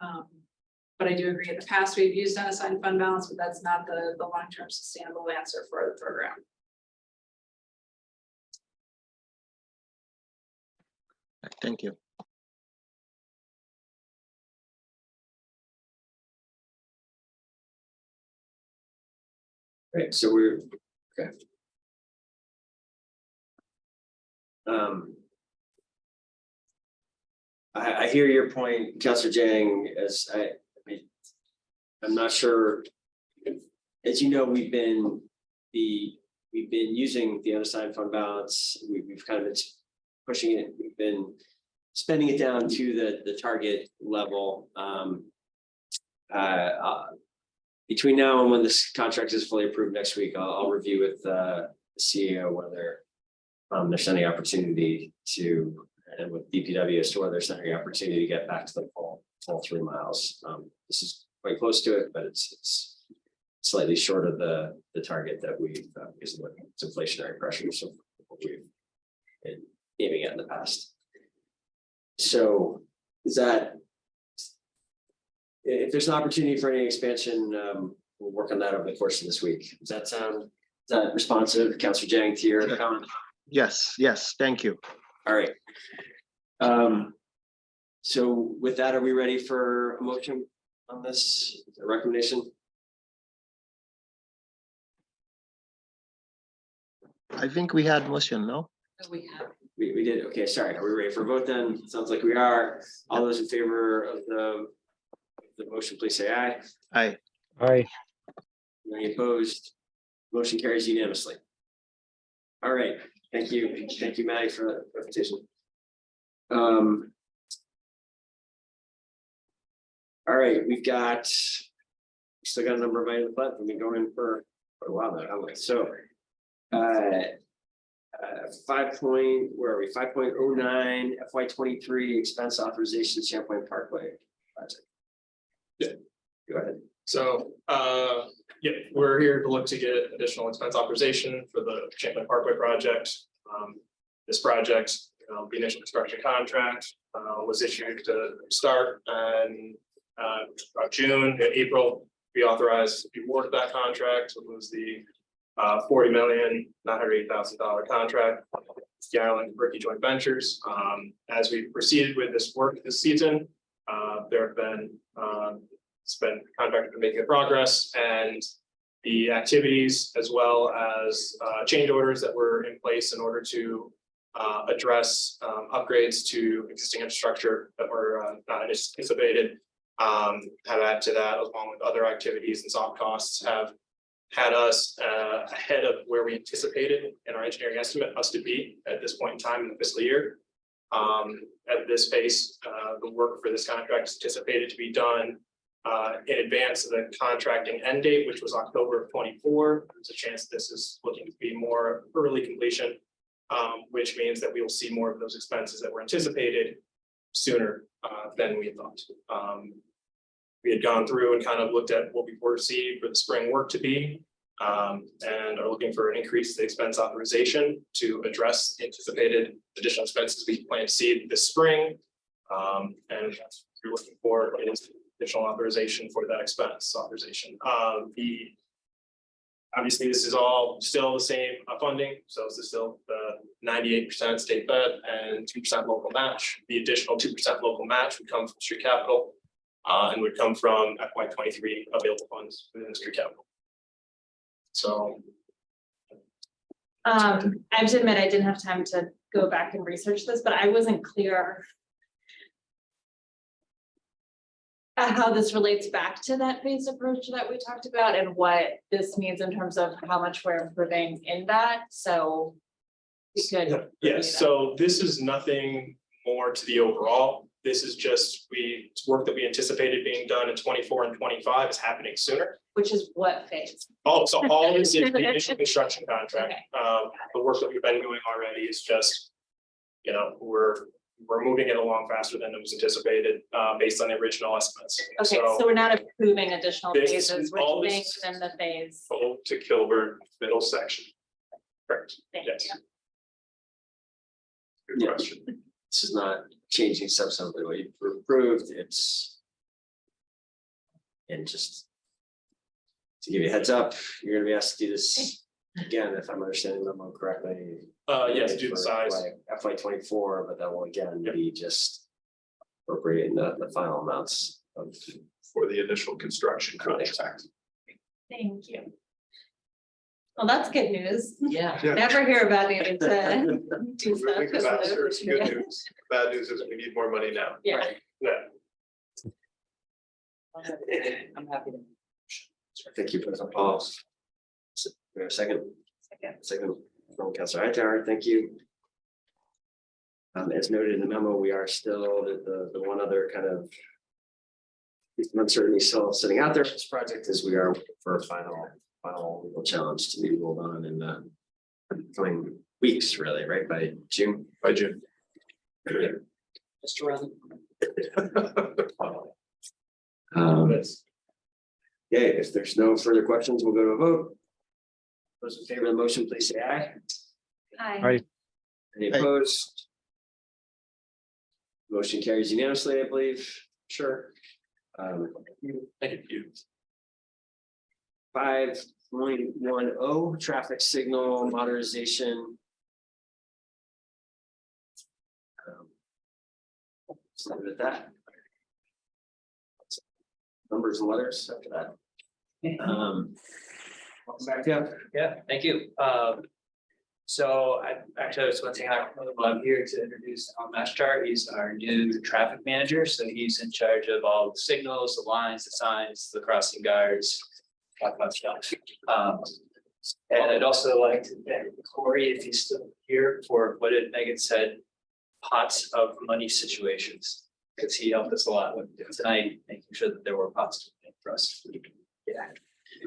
Um, but I do agree, in the past, we've used unassigned fund balance, but that's not the, the long-term sustainable answer for the program. Thank you. Right, so we're, okay. Um. I, I hear your point, Counselor Dieng, as I, I mean, I'm not sure. As you know, we've been, the, we've been using the unassigned fund balance, we, we've kind of been pushing it, we've been spending it down to the, the target level, um. Uh, uh, between now and when this contract is fully approved next week, I'll, I'll review with, uh, the CEO whether um, there's any opportunity to, and with DPW as to whether there's any opportunity to get back to the full, full three miles. Um, this is quite close to it, but it's, it's slightly short of the, the target that we've, uh, inflationary pressures what we've been aiming at in the past. So is that if there's an opportunity for any expansion, um, we'll work on that over the course of this week. Does that sound, is that responsive, Counselor Dieng, to your comment? Yes, yes, thank you. All right. Um, so with that, are we ready for a motion? on this recommendation? I think we had motion, no? We have, We, we did, okay, sorry, are we ready for a vote then? Sounds like we are. All those in favor of the, the motion, please say aye. Aye. Aye. Any opposed? Motion carries unanimously. All right, thank you, thank you, Maddie, for the presentation. Um. All right, we've got. Still got a number of items left, we've been going for quite a while now, haven't we? so. Uh. Uh, five point, where are we? Five point oh nine FY twenty-three expense authorization Champlain Parkway project. Yeah. Go ahead. So, uh, yeah, we're here to look to get additional expense authorization for the Champlain Parkway project. Um, this project, uh, the initial construction contract, uh, was issued to start and, uh, June, April, we authorized the award of that contract, it was the uh, forty million, nine hundred eight thousand dollar contract. The Garland Ricky Joint Ventures, um, as we proceeded with this work this season, uh, there have been, um, it's been contracted to making progress and the activities as well as uh change orders that were in place in order to uh address um upgrades to existing infrastructure that were uh, not anticipated. Um, have added to that along with other activities and soft costs have had us uh ahead of where we anticipated in our engineering estimate us to be at this point in time in the fiscal year. Um, at this pace, uh, the work for this contract is anticipated to be done uh, in advance of the contracting end date, which was October of twenty-four. There's a chance this is looking to be more early completion. Um, which means that we will see more of those expenses that were anticipated sooner uh than we thought. Um. We had gone through and kind of looked at what we foresee for the spring work to be. Um, and are looking for an increase in expense authorization to address anticipated additional expenses we plan to see this spring. Um, and you're looking for is additional authorization for that expense authorization. Um, the. Obviously, this is all still the same uh, funding, so this is still the ninety-eight percent state fed and two percent local match. The additional two percent local match would come from street capital. Uh, and would come from FY twenty-three available funds within street capital. So Um, I have to admit, I didn't have time to go back and research this, but I wasn't clear. uh, how this relates back to that phased approach that we talked about and what this means in terms of how much we're improving in that, so. We could. Yes, so this is nothing more to the overall. This is just, we, work that we anticipated being done in twenty-four and twenty-five is happening sooner. Which is what phase? Oh, so all this is the initial construction contract. Um, the work that we've been doing already is just. You know, we're, we're moving it along faster than it was anticipated, uh, based on the original estimates. Okay, so we're not approving additional phases, we're within the phase. To Kilburn, middle section. Correct, Thank yes. you. Good question. This is not changing substantively what you've approved, it's. And just. To give you a heads up, you're gonna be asked to do this again, if I'm understanding the memo correctly. Uh, yes, do the for size. FY twenty-four, but that will again be just. Appropriating the, the final amounts of. For the initial construction contract. Thank you. Well, that's good news. yeah. Yeah. Never hear about needing to do We're stuff. moving 'cause of it's good news. Bad news is we need more money now. Yeah. Yeah, I'm happy to. Thank you, for the S- we have a second? Second. Second from Councilor Hightower, thank you. Um, as noted in the memo, we are still, the, the, the one other kind of. Uncertainty still sitting out there for this project is we are for a final, final legal challenge to be ruled on in the. Coming weeks, really, right, by June? By June. Just around. Um, yeah, if there's no further questions, we'll go to a vote. Those in favor of the motion, please say aye. Hi. Aye. Any Aye. opposed? Motion carries unanimously, I believe, sure. Um, thank you. five point one oh, traffic signal modernization. Um, that. numbers and letters after that. Um. welcome back, yeah. Yeah, thank you. Um, so I actually I was going to say hi, I'm here to introduce Al Mashtar. He's our new traffic manager. So he's in charge of all the signals, the lines, the signs, the crossing guards, of stuff. Um, and I'd also like to thank Corey, if he's still here, for what did Megan said, pots of money situations. Because he helped us a lot with tonight, making sure that there were pots for us. Yeah.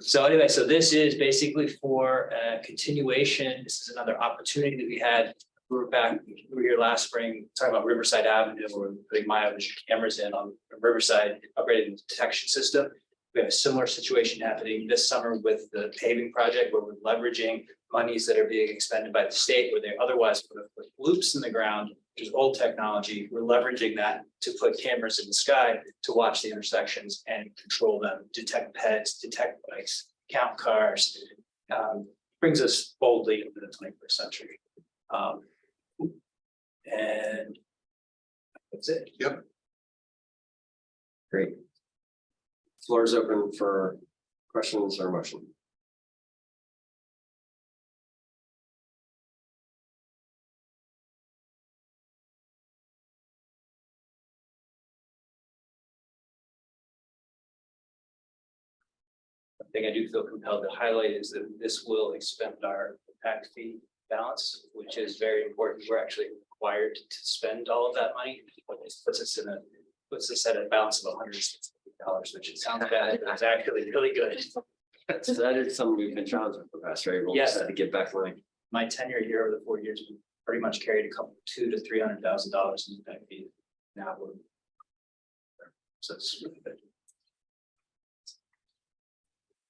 So anyway, so this is basically for a continuation. This is another opportunity that we had. We were back, we were here last spring, talking about Riverside Avenue, where we're putting mileage cameras in on Riverside, upgrading the detection system. We have a similar situation happening this summer with the paving project where we're leveraging monies that are being expended by the state where they otherwise would have put loops in the ground, which is old technology. We're leveraging that to put cameras in the sky to watch the intersections and control them, detect pets, detect bikes, count cars. Um, brings us boldly into the twenty-first century. Um, and that's it. Yep. Great. Floor is open for questions or motion. One thing I do feel compelled to highlight is that this will expend our impact fee balance, which is very important. We're actually required to spend all of that money. This puts us in a, puts us at a balance of hundred and sixty dollars, which it sounds bad, but it's actually really good. So that is something we've been challenged with the past, right? We'll just Yes. have to get back line. My tenure here over the four years, we pretty much carried a couple, two to three hundred thousand dollars in impact fee. Now we're. So it's really good.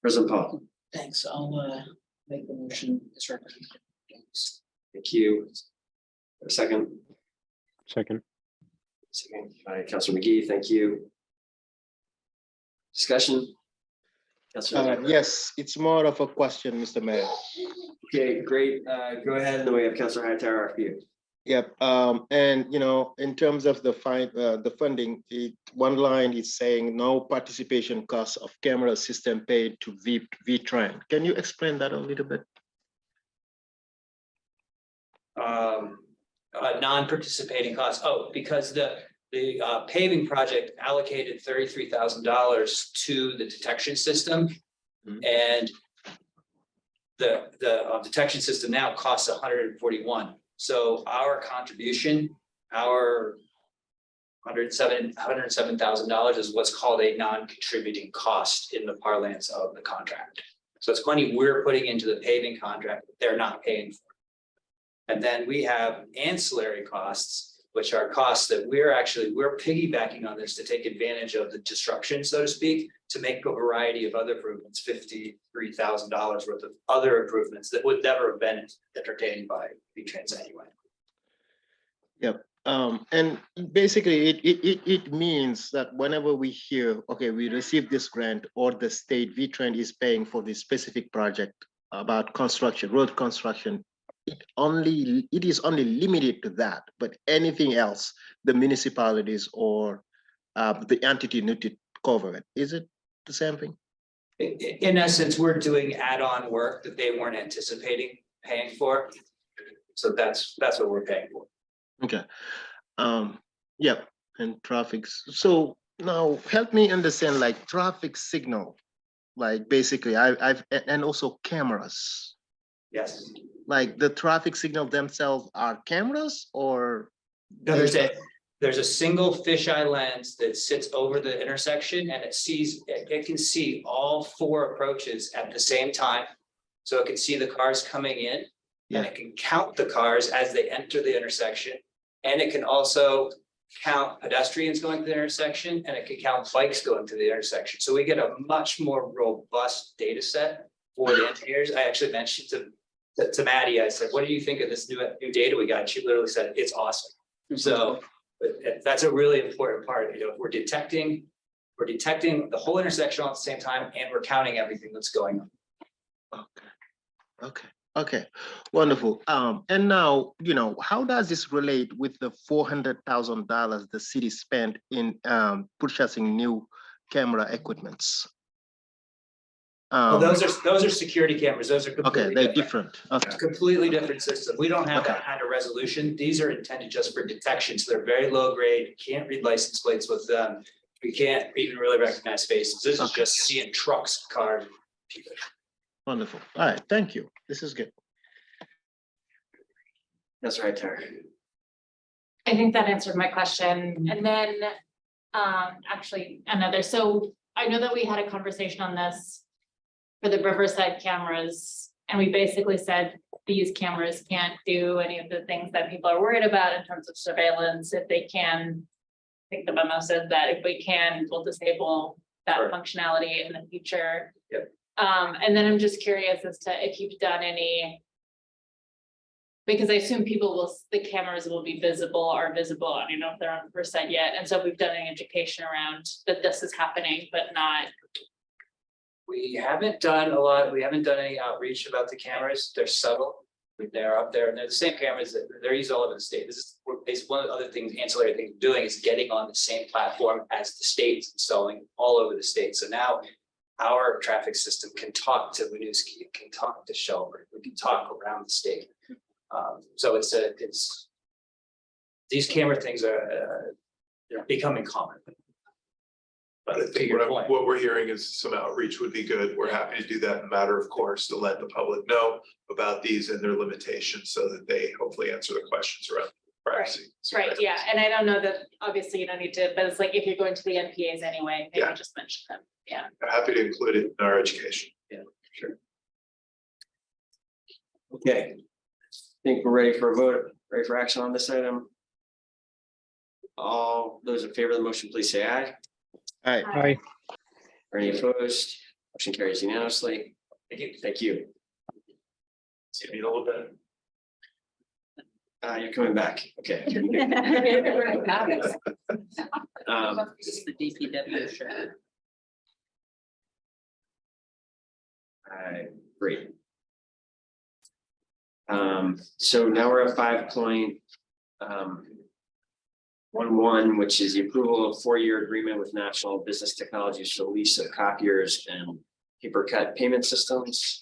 President Paul, Thanks, I'll uh make the motion as recommended. thank you. A second, Second, second by Councilor Magee, thank you. Discussion? Uh, yes, it's more of a question, Mr. Mayor. Okay, great. Uh, go ahead. And then we have Councilor Hightower after you. Yep, um, and you know, in terms of the fine, uh, the funding, it, one line is saying no participation costs of camera system paid to V, V-Trans. Can you explain that a little bit? um, uh, non-participating costs. Oh, because the, the uh, paving project allocated thirty-three thousand dollars to the detection system. Mhm. And the, the uh, detection system now costs hundred and forty-one. So our contribution, our hundred and seven, hundred and seven thousand dollars is what's called a non-contributing cost in the parlance of the contract. So it's money we're putting into the paving contract, that they're not paying for. And then we have ancillary costs, which are costs that we're actually, we're piggybacking on this to take advantage of the disruption, so to speak, to make a variety of other improvements, fifty-three thousand dollars worth of other improvements that would never have been entertained by V-Trans anyway. Um, and basically, it, it, it, it means that whenever we hear, okay, we receive this grant or the state V-Trans is paying for this specific project about construction, road construction, it only, it is only limited to that, but anything else, the municipalities or uh, the entity need to cover it. Is it the same thing? In essence, we're doing add-on work that they weren't anticipating paying for. So that's, that's what we're paying for. Okay, um, yep, and traffic so now help me understand like traffic signal. Like basically, I, I've, and also cameras, Yes. Like the traffic signal themselves are cameras or? No, there's a, there's a single fisheye lens that sits over the intersection and it sees, it, it can see all four approaches at the same time. So it can see the cars coming in and it can count the cars as they enter the intersection. And it can also count pedestrians going to the intersection and it can count bikes going to the intersection. So we get a much more robust data set for the engineers. I actually mentioned to, to, to Maddie, I said, what do you think of this new, new data we got? She literally said, it's awesome. So, but that's a really important part, you know, we're detecting, we're detecting the whole intersection all at the same time and we're counting everything that's going on. Okay. Okay, okay, wonderful. Um, and now, you know, how does this relate with the four hundred thousand dollars the city spent in um purchasing new camera equipments. Well, Um, those are, those are security cameras. Those are Okay, completely they're different. different. Okay, Completely different system. We don't have that kind of resolution. These are intended just for detection, so they're very low grade. You Can't read license plates with them. We can't even really recognize faces. This is just seeing trucks, cars. people. wonderful. All right, thank you. This is good. That's right there. I think that answered my question. And then, um, actually another, so I know that we had a conversation on this for the Riverside cameras, and we basically said these cameras can't do any of the things that people are worried about in terms of surveillance. If they can, I think the memo says that if we can, we'll disable that Sure. functionality in the future. Yep. Um, and then I'm just curious as to if you've done any because I assume people will, the cameras will be visible, are visible, I don't know if they're on percent yet, and so we've done an education around that this is happening, but not. We haven't done a lot, we haven't done any outreach about the cameras. They're subtle. They're up there and they're the same cameras that they're used all over the state. This is, one of the other things, ancillary things we're doing is getting on the same platform as the states installing all over the state. So now our traffic system can talk to Winooski, it can talk to Shelburne, we can talk around the state. Um, so it's a, it's these camera things are, uh, they're becoming common. But I to think your what, I'm- point. what we're hearing is some outreach would be good. We're happy to do that in a matter of course to let the public know about these and their limitations so that they hopefully answer the questions around privacy. Right, yeah, and I don't know that, obviously you don't need to, but it's like if you're going to the NPAs anyway, maybe Yeah. just mention them, yeah. Happy to include it in our education. Yeah. Sure. Okay. I think we're ready for a vote, ready for action on this item? All those in favor of the motion, please say aye. All right, Aye. Any opposed? Motion carries unanimously. Thank you. Thank you. See you in a little bit. Uh, you're coming back. Okay. Um, This is the DPW shirt. Alright, great. Um, so now we're at five point. Um. One one, which is the approval of four-year agreement with National Business Technologies for lease of copiers and PaperCut payment systems.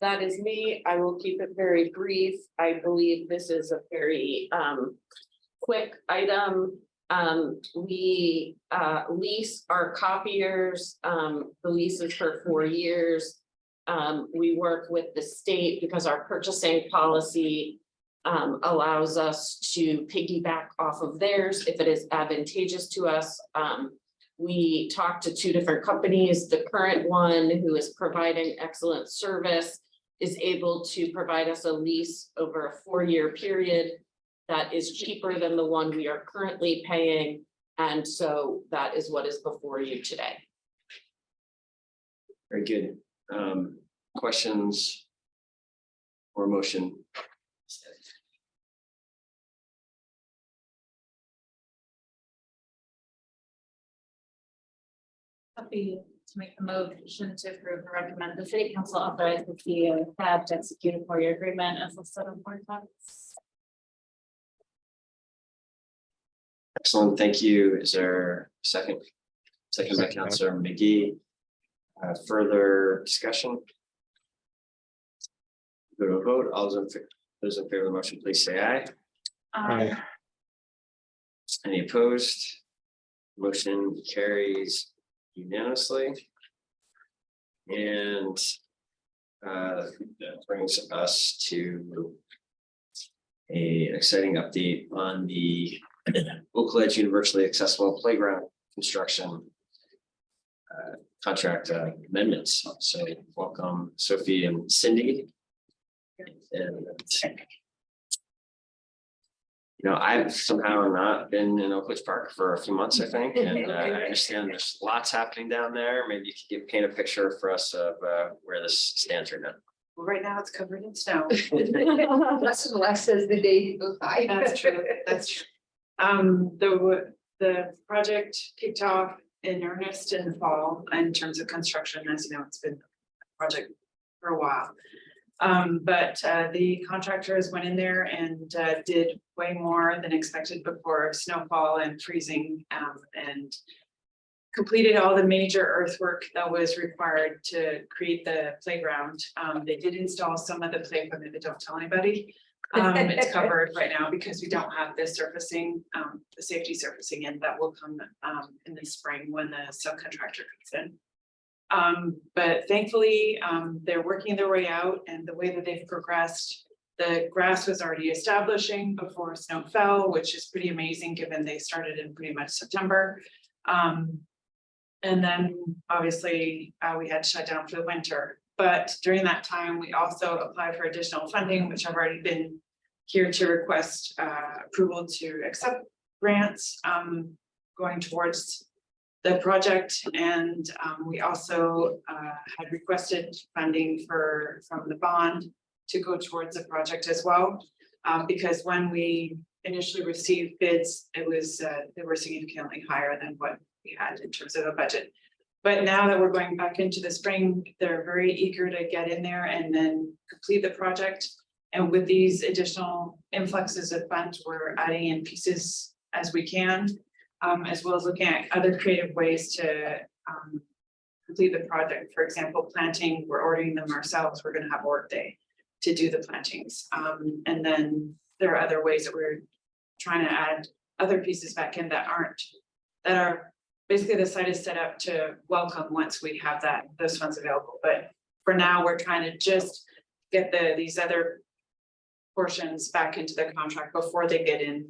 That is me. I will keep it very brief. I believe this is a very um quick item. Um, we uh lease our copiers, um, the lease is for four years. Um, we work with the state because our purchasing policy um allows us to piggyback off of theirs if it is advantageous to us. Um, we talked to two different companies. The current one who is providing excellent service is able to provide us a lease over a four-year period that is cheaper than the one we are currently paying. And so that is what is before you today. Very good. Um, questions? Or motion? Happy to make the motion to approve and recommend the city council authorize the CEO tab to execute a four-year agreement as listed on board docs. Excellent, thank you. Is there a second? Second by Counselor Magee. Uh, further discussion? Go to a vote, all those in, those in favor of the motion, please say aye. Aye. Any opposed? Motion carries unanimously. And uh, that brings us to a exciting update on the Oak Ledge Universally Accessible Playground Construction uh, contract uh, amendments. So welcome Sophie and Cindy. And you know, I've somehow not been in Oak Ledge Park for a few months, I think, and uh, I understand there's lots happening down there. Maybe you could give, paint a picture for us of uh, where this stands right now. Well, Right now, it's covered in snow. Less and less as the day goes by. That's true, that's true. Um, the, the project kicked off in earnest in the fall in terms of construction, as you know, it's been a project for a while. Um, but, uh, the contractors went in there and, uh, did way more than expected before snowfall and freezing, um, and completed all the major earthwork that was required to create the playground. Um, they did install some of the play equipment, but don't tell anybody. Um, it's covered right now because we don't have the surfacing, um, the safety surfacing in that will come, um, in the spring when the subcontractor comes in. Um, but thankfully, um, they're working their way out and the way that they've progressed. The grass was already establishing before snow fell, which is pretty amazing, given they started in pretty much September. Um, and then obviously, uh, we had to shut down for the winter. But during that time, we also applied for additional funding, which I've already been here to request, uh, approval to accept grants, um, going towards the project and um, we also uh, had requested funding for, from the bond to go towards the project as well. Um, because when we initially received bids, it was, uh, they were significantly higher than what we had in terms of a budget. But now that we're going back into the spring, they're very eager to get in there and then complete the project. And with these additional influxes of funds, we're adding in pieces as we can um, as well as looking at other creative ways to, um, complete the project. For example, planting, we're ordering them ourselves. We're gonna have a work day to do the plantings. Um, and then there are other ways that we're trying to add other pieces back in that aren't, that are, basically the site is set up to welcome once we have that, those funds available. But for now, we're trying to just get the, these other portions back into the contract before they get in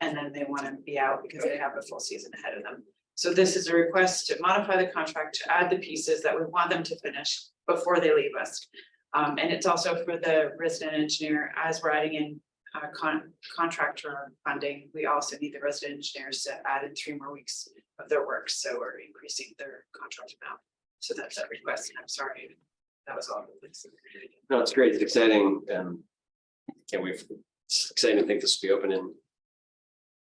and then they want to be out because they have a full season ahead of them. So this is a request to modify the contract to add the pieces that we want them to finish before they leave us. Um, and it's also for the resident engineer, as we're adding in uh, con- contractor funding, we also need the resident engineers to add in three more weeks of their work, so we're increasing their contract amount. So that's that request, I'm sorry, that was all. No, it's great. It's exciting. Um, can't wait. for- exciting to think this will be open in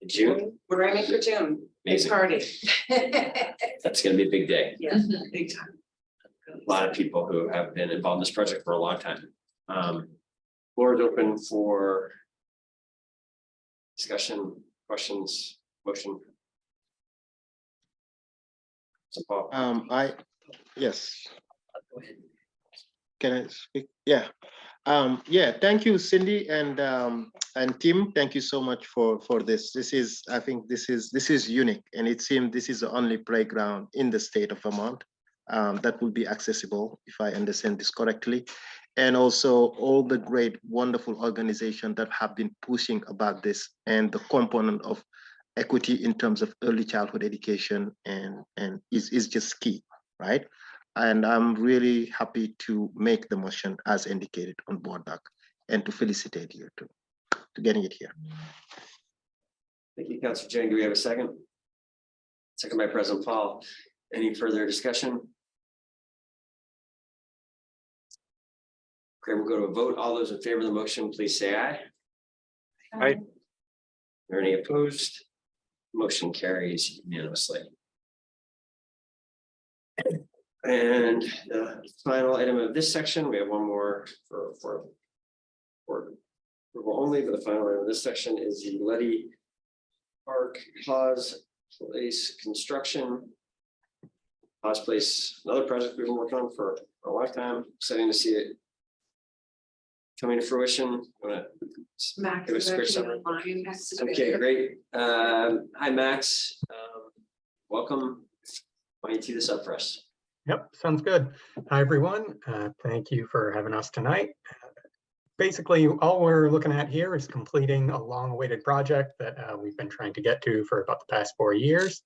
June. We're aiming for June. Big Amazing. party. That's gonna be a big day. Yeah, big time. A lot of people who have been involved in this project for a long time. Um, floor is open for discussion, questions, motion. So Paul, Um, I, yes. Can I speak? Yeah. Um, yeah, thank you, Cindy and, um, and Tim. Thank you so much for, for this. This is, I think this is, this is unique and it seems this is the only playground in the state of Vermont um, that will be accessible, if I understand this correctly. And also all the great, wonderful organizations that have been pushing about this and the component of equity in terms of early childhood education and, and is, is just key, right? And I'm really happy to make the motion as indicated on board doc and to felicitate you to, to getting it here. thank you, Councilor Dieng. Do we have a second? Second by President Paul. Any further discussion? Okay, we'll go to a vote. All those in favor of the motion, please say aye. Aye. Are any opposed? Motion carries unanimously. And the final item of this section, we have one more for, for. For approval only, but the final item of this section is the Leddy Park Pause Place Construction. Pause Place, another project we've been working on for a long time, exciting to see it. Coming to fruition. Wanna Max Give us a quick summary. online. Max is Okay, great. Um, hi, Max. Um, welcome. Why don't you tee this up for us? Yep, sounds good. Hi, everyone. Uh, Thank you for having us tonight. Basically, all we're looking at here is completing a long-awaited project that uh, we've been trying to get to for about the past four years.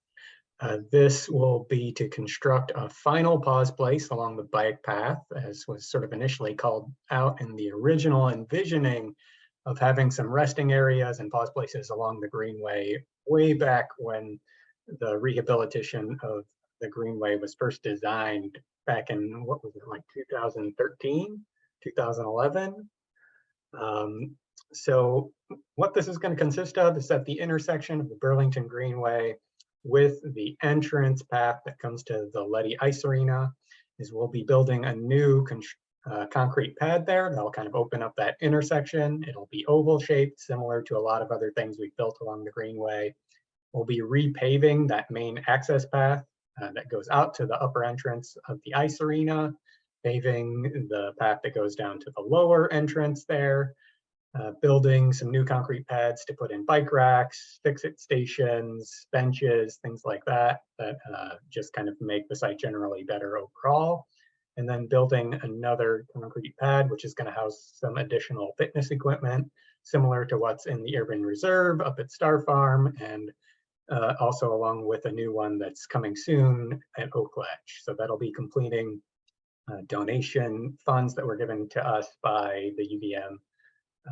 Uh, This will be to construct a final pause place along the bike path, as was sort of initially called out in the original envisioning of having some resting areas and pause places along the greenway way back when the rehabilitation of the Greenway was first designed back in, what was it, like 2013, 2011? Um, So what this is going to consist of is at the intersection of the Burlington Greenway with the entrance path that comes to the Leddy Ice Arena is we'll be building a new uh, concrete pad there that'll kind of open up that intersection. It'll be oval shaped, similar to a lot of other things we've built along the Greenway. We'll be repaving that main access path uh, that goes out to the upper entrance of the ice arena, paving the path that goes down to the lower entrance there, uh, building some new concrete pads to put in bike racks, fix-it stations, benches, things like that, that uh, just kind of make the site generally better overall. And then building another concrete pad, which is going to house some additional fitness equipment, similar to what's in the urban reserve up at Starr Farm, and uh, also along with a new one that's coming soon at Oak Ledge. So that'll be completing uh, donation funds that were given to us by the UVM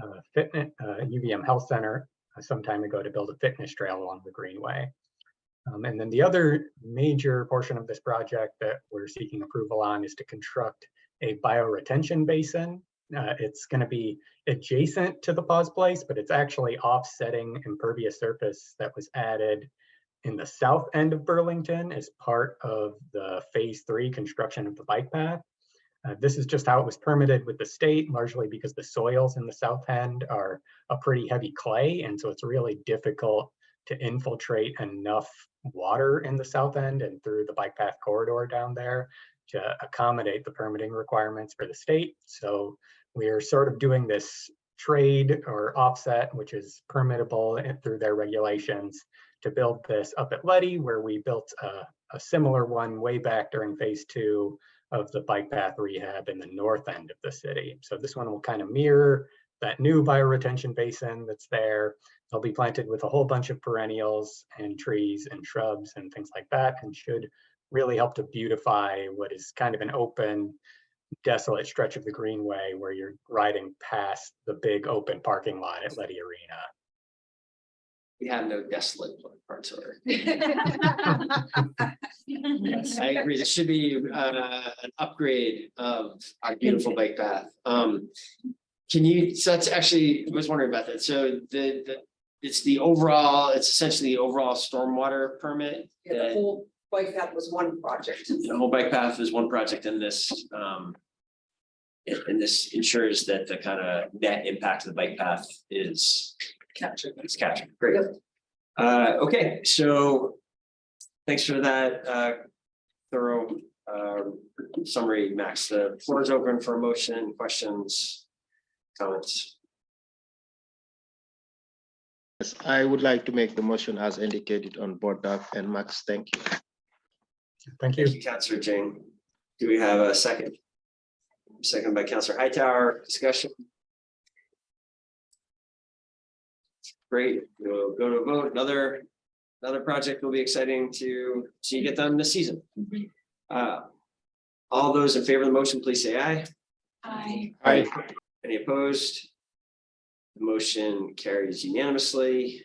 uh, fitness, uh, UVM Health Center uh, some time ago to build a fitness trail along the Greenway. Um, and then the other major portion of this project that we're seeking approval on is to construct a bioretention basin. Uh, it's going to be adjacent to the pause place, but it's actually offsetting impervious surface that was added in the south end of Burlington as part of the phase three construction of the bike path. Uh, this is just how it was permitted with the state, largely because the soils in the south end are a pretty heavy clay. And so it's really difficult to infiltrate enough water in the south end and through the bike path corridor down there to accommodate the permitting requirements for the state. So we are sort of doing this trade or offset, which is permittable through their regulations to build this up at Leddy, where we built a, a similar one way back during phase two of the bike path rehab in the north end of the city. So this one will kind of mirror that new bioretention basin that's there. They'll be planted with a whole bunch of perennials and trees and shrubs and things like that and should really help to beautify what is kind of an open, desolate stretch of the greenway where you're riding past the big open parking lot at Leddy Arena. We have no desolate parts of it. Yes, I agree. This should be uh an upgrade of our beautiful bike path. Um. Can you, so that's actually, I was wondering about that. So the the, it's the overall, it's essentially the overall stormwater permit. Yeah, the whole bike path was one project. The whole bike path is one project in this um. And and this ensures that the kind of net impact of the bike path is Captured. it's captured. Great. Uh, okay, so thanks for that uh thorough uh summary, Max. The floor is open for motion, questions, comments. Yes, I would like to make the motion as indicated on board doc and Max, thank you. Thank you. Thank you, Counselor Dieng. Do we have a second? Second by Counselor Hightower, discussion. Great, we'll go to a vote. Another, another project will be exciting to see get done this season. Uh, All those in favor of the motion, please say aye. Aye. Aye. Any opposed? The Motion carries unanimously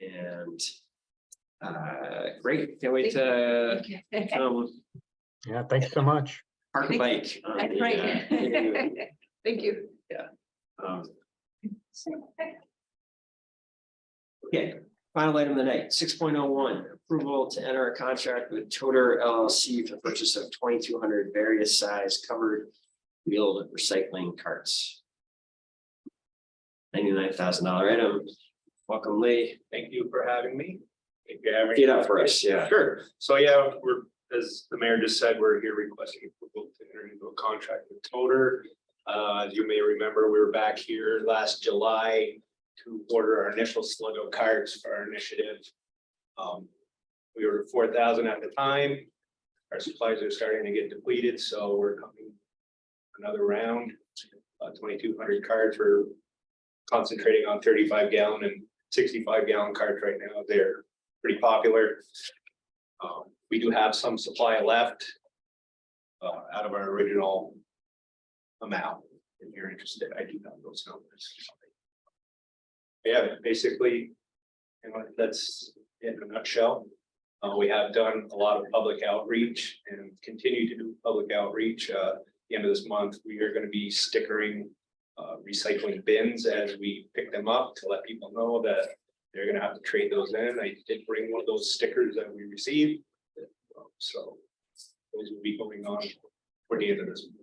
and uh, great, can't wait to um Yeah, thanks so much. park a bike. on the, Right. uh, Thank you. um, Okay, final item of the night, six point oh one, approval to enter a contract with Toter LLC for the purchase of twenty-two hundred various size covered wheeled recycling carts. Ninety-nine thousand dollar item. Welcome, Lee. Thank you for having me. Get up for us, yeah. Sure. So yeah, we're, as the mayor just said, we're here requesting approval to enter into a contract with Toter. Uh, as you may remember, we were back here last July to order our initial slug of carts for our initiative. Um, we were four thousand at the time. Our supplies are starting to get depleted, so we're coming another round. Uh, twenty-two hundred cards. We're concentrating on thirty-five gallon and sixty-five gallon carts right now. They're pretty popular. Um, we do have some supply left. Uh, out of our original. Amount, if you're interested, I do have those numbers. Yeah, basically. You know, that's in a nutshell. Uh, we have done a lot of public outreach and continue to do public outreach. Uh, the end of this month, we are gonna be stickering. Uh, recycling bins as we pick them up to let people know that they're gonna have to trade those in. I did bring one of those stickers that we received. So those will be going on for the end of this. month.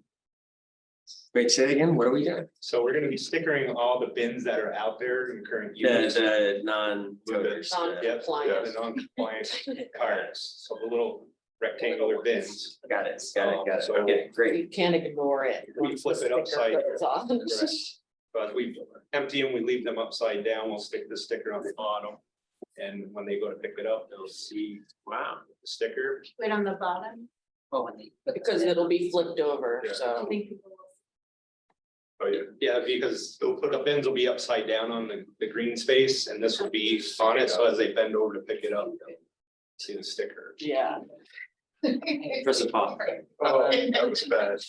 Wait, say it again, what are we doing? So we're gonna be stickering all the bins that are out there in current The, use. the non-voters. uh, Yep, yeah, the non-compliant cards. So the little rectangular bins. Got it, got it, got it. So- Okay, great. You can't ignore it. We flip it upside. goes off. Correct. But we empty them, we leave them upside down, we'll stick the sticker on the bottom. And when they go to pick it up, they'll see, wow, the sticker. Wait on the bottom. Well, when they. Because it'll be flipped over, Yeah. I so. think people Oh, yeah. Yeah, because they'll put the bins will be upside down on the, the green space and this will be on it, so as they bend over to pick it up. they'll See the sticker. Yeah. Press the pop. Oh, that was bad.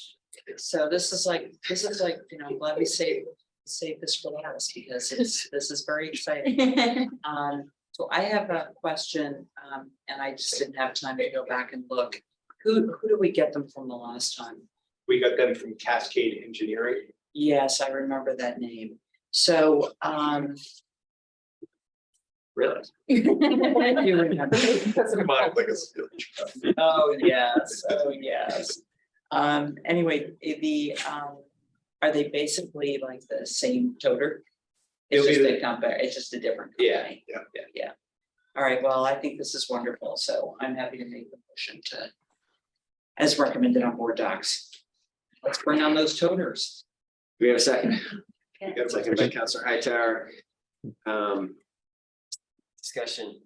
So this is like, this is like, you know, I'm glad we saved, saved this for last because it's, this is very exciting. Um, so I have a question, um, and I just didn't have time to go back and look. Who, who did we get them from the last time? We got them from Cascade Engineering. Yes, I remember that name. So, um. Really? You remember. Mine like a steel trap. Oh, yes, oh, yes. Um, anyway, the, um, are they basically like the same toter? It's It'll just be they the- compare, it's just a different Yeah, company. yeah, yeah. Yeah. All right, well, I think this is wonderful, so I'm happy to make the motion to. As recommended on board docs. Let's bring on those toters. Do we have a second? Yeah. Got a second by Counselor Hightower. Um. Discussion,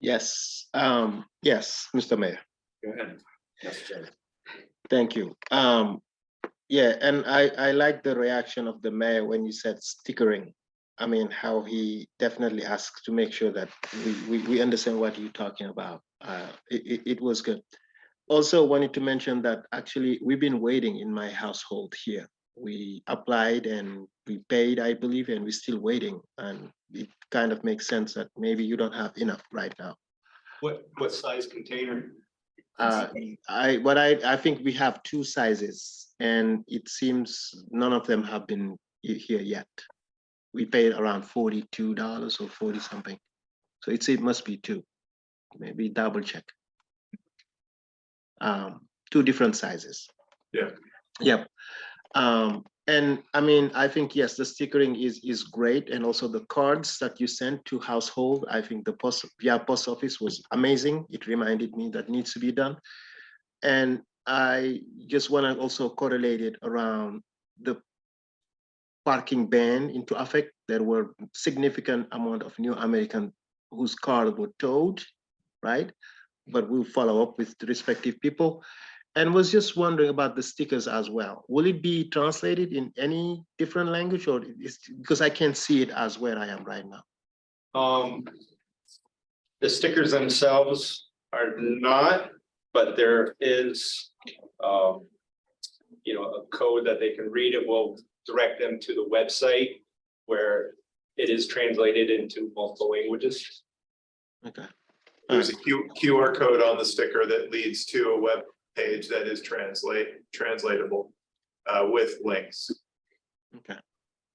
Yes, um, yes, Mr. Mayor. go ahead. Counselor Dieng. Thank you. Um, yeah, and I, I like the reaction of the mayor when you said stickering. I mean, how he definitely asks to make sure that we, we, we understand what you're talking about. Uh, it, it, was good. Also wanted to mention that actually we've been waiting in my household here. We applied and we paid, I believe, and we're still waiting. And it kind of makes sense that maybe you don't have enough right now. What, what size container? Uh, I, what I, I think we have two sizes and it seems none of them have been here yet. We paid around forty-two dollars or forty something. So it's, it must be two, maybe double check. Um, two different sizes. Yeah. Yep. Um, and I mean, I think, yes, the stickering is, is great. And also the cards that you sent to household, I think the post, via post office was amazing. It reminded me that needs to be done. And I just want to also correlate it around the parking ban into effect. There were significant amount of new American whose cars were towed, right? But we'll follow up with the respective people. And was just wondering about the stickers as well. Will it be translated in any different language or is, because I can't see it as where I am right now. Um. The stickers themselves are not, but there is, um. You know, a code that they can read. It will direct them to the website where it is translated into multiple languages. Okay. There's a Q, QR code on the sticker that leads to a web page that is translate, translatable uh, with links. Okay.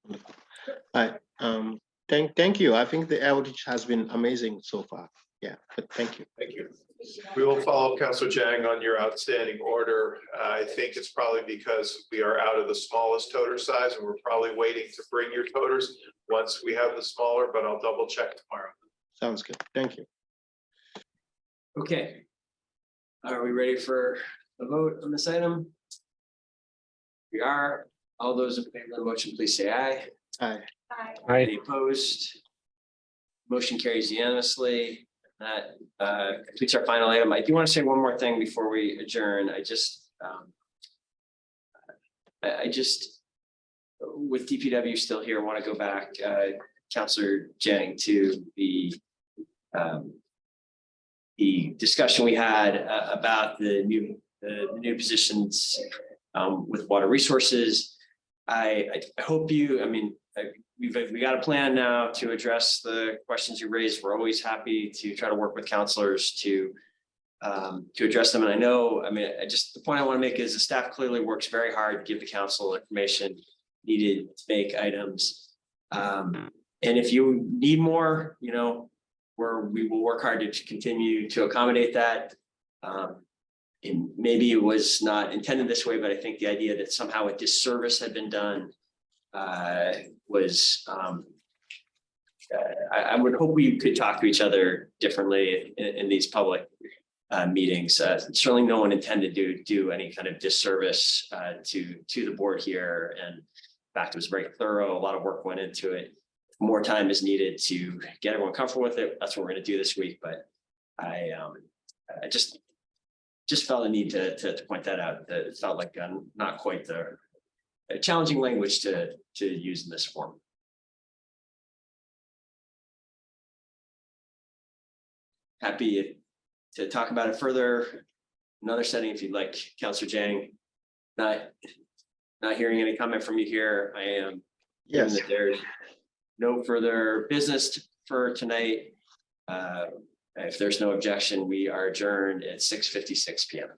Wonderful. All right, um, thank, thank you. I think the outreach has been amazing so far. Yeah, but thank you. Thank you. We will follow up, Counselor Dieng, on your outstanding order. Uh, I think it's probably because we are out of the smallest toter size and we're probably waiting to bring your toters once we have the smaller, but I'll double check tomorrow. Sounds good. Thank you. Okay. Are we ready for a vote on this item? We are. All those in favor of the motion, please say aye. Aye. Aye. Any opposed? Motion carries unanimously. That uh, completes our final item. I do want to say one more thing before we adjourn. I just um, I, I just, with DPW still here, want to go back, uh, Counselor Jennings to the um, the discussion we had uh, about the new, the new positions um, with water resources. I, I- hope you, I mean, I- we've, we got a plan now to address the questions you raised. We're always happy to try to work with counselors to um, to address them. And I know, I mean, I just, the point I want to make is the staff clearly works very hard to give the council information needed to make items. Um, and if you need more, you know, where we will work hard to continue to accommodate that. Um, and maybe it was not intended this way, but I think the idea that somehow a disservice had been done uh, was um, uh, I, I would hope we could talk to each other differently in, in these public uh, meetings. Uh, certainly no one intended to do any kind of disservice, uh, to, to the board here. And in fact, it was very thorough. A lot of work went into it. More time is needed to get everyone comfortable with it. That's what we're gonna do this week, but I, um, I just, just felt the need to, to, to point that out, that it felt like, um, not quite the uh, challenging language to, to use in this form. Happy to talk about it further. Another setting, if you'd like, Counselor Dieng. Not, not hearing any comment from you here. I am. Yes. that There's no further business for tonight. Uh, if there's no objection, we are adjourned at six fifty-six P M.